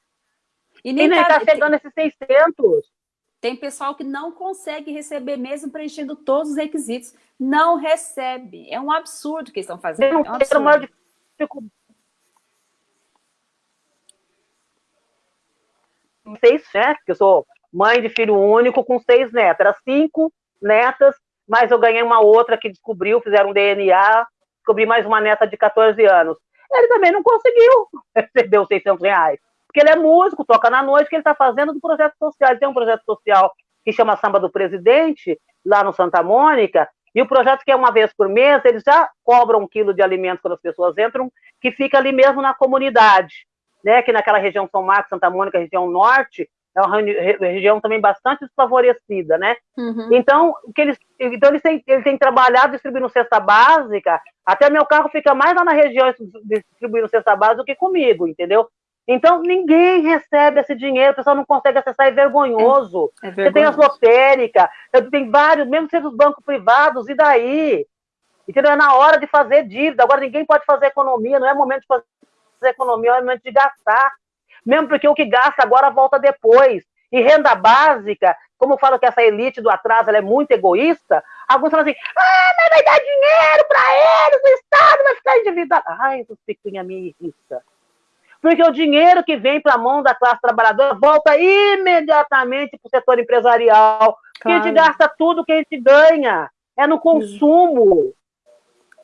E nem está tá chegando esses 600. Tem pessoal que não consegue receber, mesmo preenchendo todos os requisitos. Não recebe. É um absurdo que estão fazendo. Não é um absurdo. Uma dificuldade. Seis, né? Porque eu sou mãe de filho único com seis netas. Era cinco netas, mas eu ganhei uma outra que descobriu, fizeram um DNA, descobri mais uma neta de 14 anos. Ele também não conseguiu receber os 600 reais porque ele é músico, toca na noite, que ele está fazendo do projeto social. Ele tem um projeto social que chama Samba do Presidente, lá no Santa Mônica, e o projeto que é uma vez por mês, eles já cobram um quilo de alimento quando as pessoas entram, que fica ali mesmo na comunidade, né? Que naquela região São Marcos, Santa Mônica, região norte, é uma região também bastante desfavorecida, né? Uhum. Então, que eles, então eles têm, eles têm trabalhado distribuindo cesta básica, até meu carro fica mais lá na região distribuindo cesta básica do que comigo, entendeu? Então, ninguém recebe esse dinheiro, o pessoal não consegue acessar, é vergonhoso. É, é vergonhoso. Você tem as lotéricas, tem vários, mesmo sendo os bancos privados, e daí? Entendeu? É na hora de fazer dívida. Agora, ninguém pode fazer economia, não é momento de fazer economia, é momento de gastar. Mesmo porque o que gasta agora volta depois. E renda básica, como eu falo que essa elite do atraso é muito egoísta, alguns falam assim: ah, mas vai dar dinheiro para eles, o Estado vai ficar endividado. Ai, essas picuinha me irrita. Porque o dinheiro que vem para a mão da classe trabalhadora volta imediatamente para o setor empresarial. Claro. a gente gasta tudo que a gente ganha. É no consumo.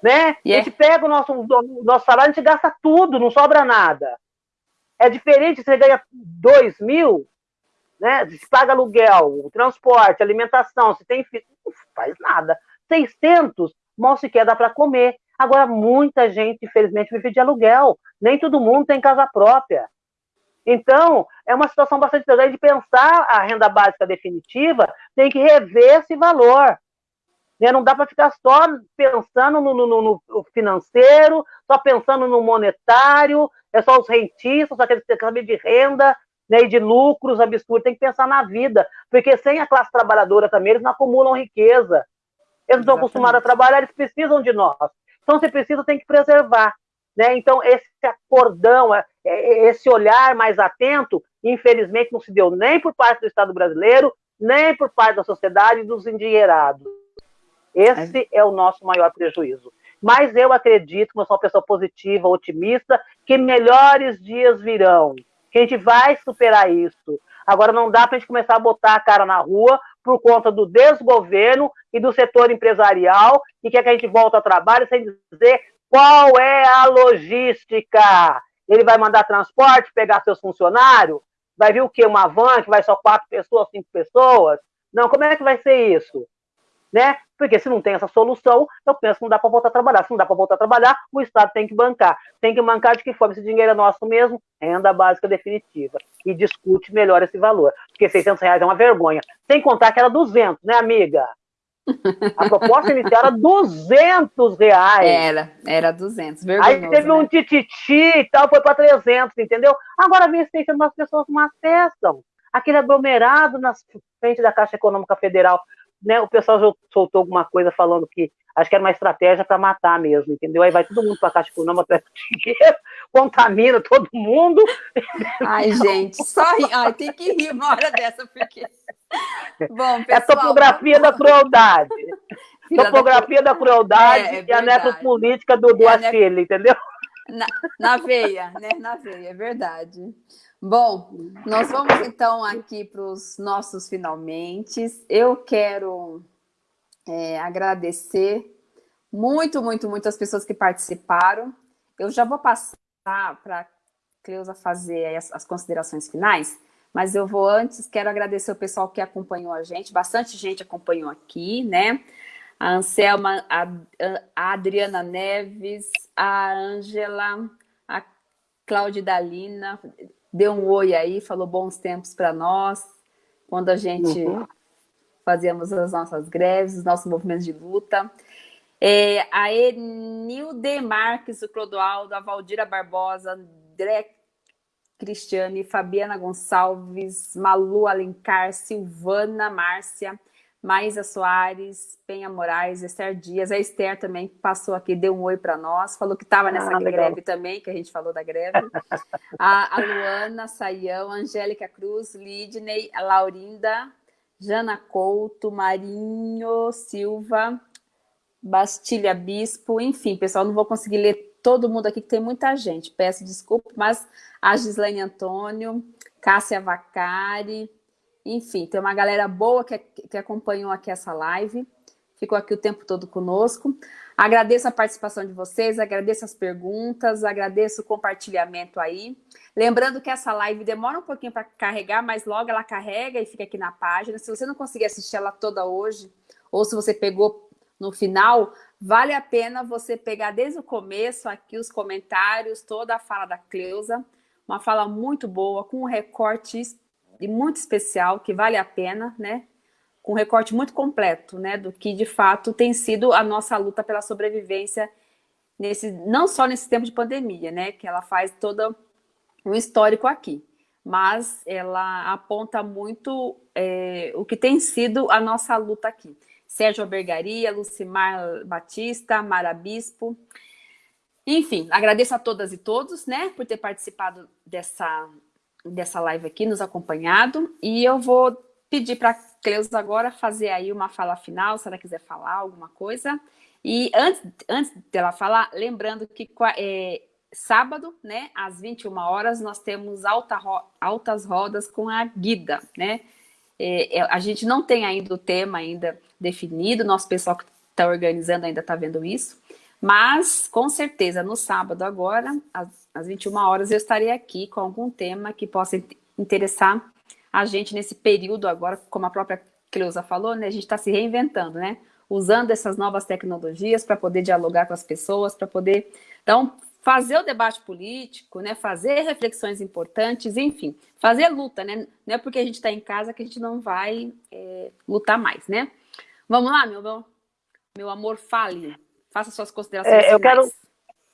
Né? Yeah. A gente pega o nosso, o nosso salário, a gente gasta tudo, não sobra nada. É diferente, você ganha 2 mil, né? Se paga aluguel, transporte, alimentação, se tem filho, não faz nada. 600, mal sequer dá para comer. Agora, muita gente, infelizmente, vive de aluguel. Nem todo mundo tem casa própria. Então, é uma situação bastante interessante de pensar a renda básica definitiva, tem que rever esse valor. Né? Não dá para ficar só pensando no, no, no, financeiro, só pensando no monetário, é só os rentistas, só aqueles que saber de renda né, e de lucros absurdos. Tem que pensar na vida, porque sem a classe trabalhadora também, eles não acumulam riqueza. Eles não estão acostumados a trabalhar, eles precisam de nós. Então, você precisa, tem que preservar. Né? Então, esse acordão, é, é, esse olhar mais atento, infelizmente, não se deu nem por parte do Estado brasileiro, nem por parte da sociedade e dos endinheirados. Esse é o nosso maior prejuízo. Mas eu acredito, como eu sou uma pessoa positiva, otimista, que melhores dias virão, que a gente vai superar isso. Agora não dá para a gente começar a botar a cara na rua por conta do desgoverno e do setor empresarial e quer que a gente volte ao trabalho sem dizer qual é a logística. Ele vai mandar transporte, pegar seus funcionários? Vai vir o quê? Uma van que vai só quatro pessoas, cinco pessoas? Não, como é que vai ser isso? Né? Porque se não tem essa solução, eu penso que não dá para voltar a trabalhar. Se não dá para voltar a trabalhar, o Estado tem que bancar. Tem que bancar de que forma? Esse dinheiro é nosso mesmo, renda básica definitiva. E discute melhor esse valor. Porque 600 reais é uma vergonha. Sem contar que era 200, né, amiga? A proposta inicial era 200 reais. Era, era 200. Aí teve né? um tititi e tal, foi para 300, entendeu? Agora vem 600, as pessoas não acessam. Aquele aglomerado na frente da Caixa Econômica Federal né, o pessoal soltou alguma coisa falando que acho que era uma estratégia para matar mesmo, entendeu? Aí vai todo mundo para a Caixa Econômica, pega dinheiro, contamina todo mundo. Ai, gente, só ri... Ai, tem que rir uma hora dessa, porque. Bom, pessoal, é a topografia da crueldade. Topografia da, da crueldade é, é e a necropolítica do, do é Achille, entendeu? Na, na veia, né? Na veia, é verdade. Bom, nós vamos então aqui para os nossos finalmente. Eu quero é, agradecer muito, muito, muito as pessoas que participaram. Eu já vou passar para a Cleusa fazer as, as, considerações finais, mas eu vou antes, quero agradecer o pessoal que acompanhou a gente, bastante gente acompanhou aqui, né? A Anselma, a, a Adriana Neves, a Ângela, a Cláudia Dalina, deu um oi aí, falou bons tempos para nós, quando a gente uhum. fazíamos as nossas greves, os nossos movimentos de luta. É, a Enilde Marques, o Clodoaldo, a Valdira Barbosa, André Cristiane, Fabiana Gonçalves, Malu Alencar, Silvana Márcia, Maísa Soares, Penha Moraes, Esther Dias. A Esther também passou aqui, deu um oi para nós, falou que estava nessa ah, greve também, que a gente falou da greve. a, a Luana Saião, Angélica Cruz, Lidney, a Laurinda, Jana Couto, Marinho Silva, Bastilha Bispo, enfim, pessoal, não vou conseguir ler todo mundo aqui, que tem muita gente. Peço desculpa, mas a Gislaine Antônio, Cássia Vacari, enfim, tem uma galera boa que, que acompanhou aqui essa live, ficou aqui o tempo todo conosco. Agradeço a participação de vocês, agradeço as perguntas, agradeço o compartilhamento aí. Lembrando que essa live demora um pouquinho para carregar, mas logo ela carrega e fica aqui na página. Se você não conseguir assistir ela toda hoje, ou se você pegou no final, vale a pena você pegar desde o começo aqui os comentários, toda a fala da Cleusa, uma fala muito boa, com um recorte e muito especial, que vale a pena, né? Com um recorte muito completo, né? Do que de fato tem sido a nossa luta pela sobrevivência, nesse, não só nesse tempo de pandemia, né? Que ela faz todo um histórico aqui, mas ela aponta muito é, o que tem sido a nossa luta aqui. Sérgio Albergaria, Lucimar Batista, Mara Bispo. Enfim, agradeço a todas e todos, né, por ter participado dessa dessa live aqui, nos acompanhado. E eu vou pedir para a Cleusa agora fazer aí uma fala final, se ela quiser falar alguma coisa. E antes, antes dela falar, lembrando que é, sábado, né, às 21 horas, nós temos alta, altas rodas com a Guida, né? É, é, a gente não tem ainda o tema ainda definido, nosso pessoal que está organizando ainda está vendo isso, mas, com certeza, no sábado agora, às, às 21 horas, eu estarei aqui com algum tema que possa interessar a gente nesse período agora, como a própria Cleusa falou, né? A gente está se reinventando, né? Usando essas novas tecnologias para poder dialogar com as pessoas, para poder então, fazer o debate político, né? Fazer reflexões importantes, enfim, fazer luta, né? Não é porque a gente está em casa que a gente não vai é, lutar mais, né? Vamos lá, meu, meu, meu amor, fale. Faça suas considerações é, Eu quero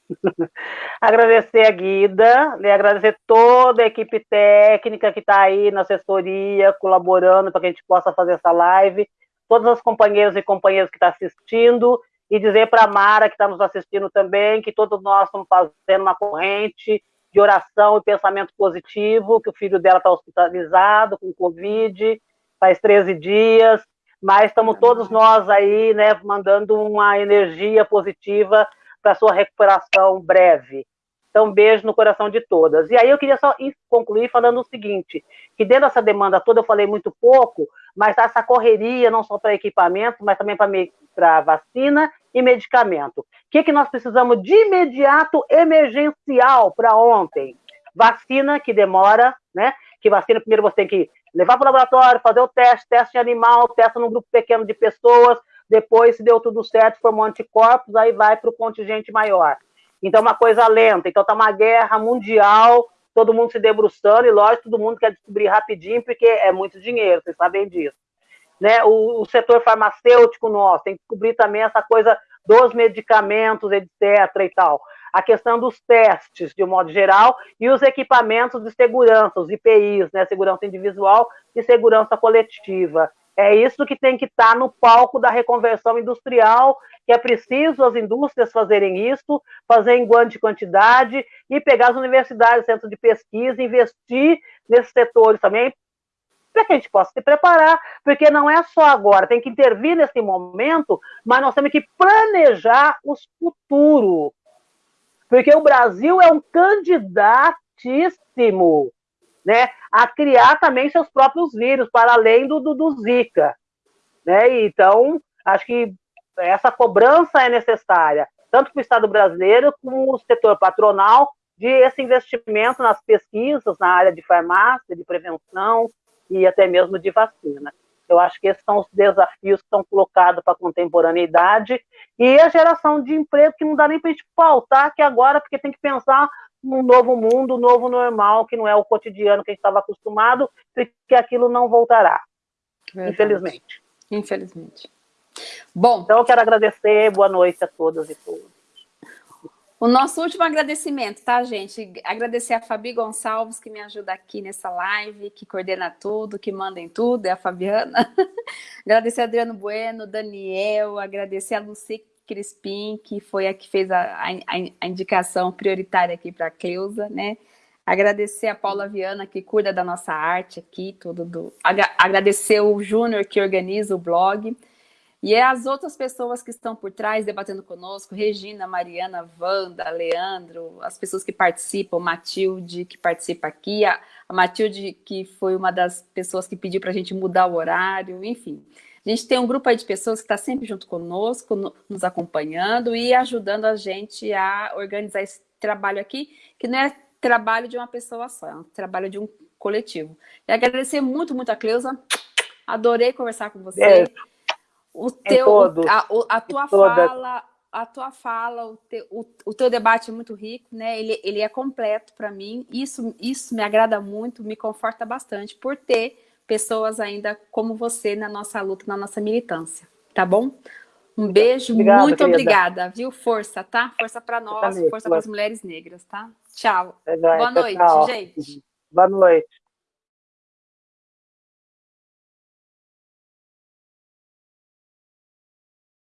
agradecer a Guida, né, agradecer toda a equipe técnica que está aí na assessoria, colaborando para que a gente possa fazer essa live, todas as companheiras e companheiros que estão tá assistindo, e dizer para a Mara, que está nos assistindo também, que todos nós estamos fazendo uma corrente de oração e pensamento positivo, que o filho dela está hospitalizado com Covid, faz 13 dias, mas estamos todos nós aí, né, mandando uma energia positiva para sua recuperação breve. Então, beijo no coração de todas. E aí eu queria só concluir falando o seguinte, que dentro dessa demanda toda eu falei muito pouco, mas essa correria não só para equipamento, mas também para vacina e medicamento. O que, que nós precisamos de imediato, emergencial, para ontem? Vacina, que demora, né? Que vacina, primeiro você tem que levar para o laboratório, fazer o teste, teste em animal, testa num grupo pequeno de pessoas, depois, se deu tudo certo, formou anticorpos, aí vai para o contingente maior. Então, uma coisa lenta. Então, está uma guerra mundial, todo mundo se debruçando, e lógico, todo mundo quer descobrir rapidinho, porque é muito dinheiro, vocês sabem disso. Né? O, o setor farmacêutico nosso tem que descobrir também essa coisa dos medicamentos, etc. e tal a questão dos testes, de um modo geral, e os equipamentos de segurança, os IPIs, né, segurança individual e segurança coletiva. É isso que tem que estar tá no palco da reconversão industrial, que é preciso as indústrias fazerem isso, fazer em grande quantidade e pegar as universidades, centros de pesquisa, investir nesses setores também, para que a gente possa se preparar, porque não é só agora, tem que intervir nesse momento, mas nós temos que planejar os futuros. Porque o Brasil é um candidatíssimo né, a criar também seus próprios vírus, para além do, do, do Zika. Né? Então, acho que essa cobrança é necessária, tanto para o Estado brasileiro como o setor patronal, de esse investimento nas pesquisas na área de farmácia, de prevenção e até mesmo de vacina. Eu acho que esses são os desafios que estão colocados para a contemporaneidade e a geração de emprego que não dá nem para a gente faltar que agora, porque tem que pensar num novo mundo, um novo normal, que não é o cotidiano que a gente estava acostumado, e que aquilo não voltará, Verdade. infelizmente. Infelizmente. Bom. Então, eu quero agradecer, boa noite a todas e todos. O nosso último agradecimento, tá, gente? Agradecer a Fabi Gonçalves, que me ajuda aqui nessa live, que coordena tudo, que manda em tudo, é a Fabiana. agradecer a Adriano Bueno, Daniel, agradecer a Luci Crispim, que foi a que fez a, a, a indicação prioritária aqui para a Cleusa, né? Agradecer a Paula Viana, que cuida da nossa arte aqui, tudo do... Agradecer o Júnior, que organiza o blog. E é as outras pessoas que estão por trás debatendo conosco, Regina, Mariana, Wanda, Leandro, as pessoas que participam, Matilde, que participa aqui, a, a Matilde, que foi uma das pessoas que pediu para a gente mudar o horário, enfim. A gente tem um grupo aí de pessoas que está sempre junto conosco, no, nos acompanhando e ajudando a gente a organizar esse trabalho aqui, que não é trabalho de uma pessoa só, é um trabalho de um coletivo. E agradecer muito, muito a Cleusa, adorei conversar com você. É o teu, a, a, tua fala, a tua fala, o teu, o, o teu debate é muito rico, né? Ele, ele é completo para mim. Isso, isso me agrada muito, me conforta bastante por ter pessoas ainda como você na nossa luta, na nossa militância, tá bom? Um beijo, Obrigada, muito querida. obrigada, viu? Força, tá? Força para nós, força para as mulheres negras, tá? Tchau. É Boa noite, tchau. gente. Boa noite.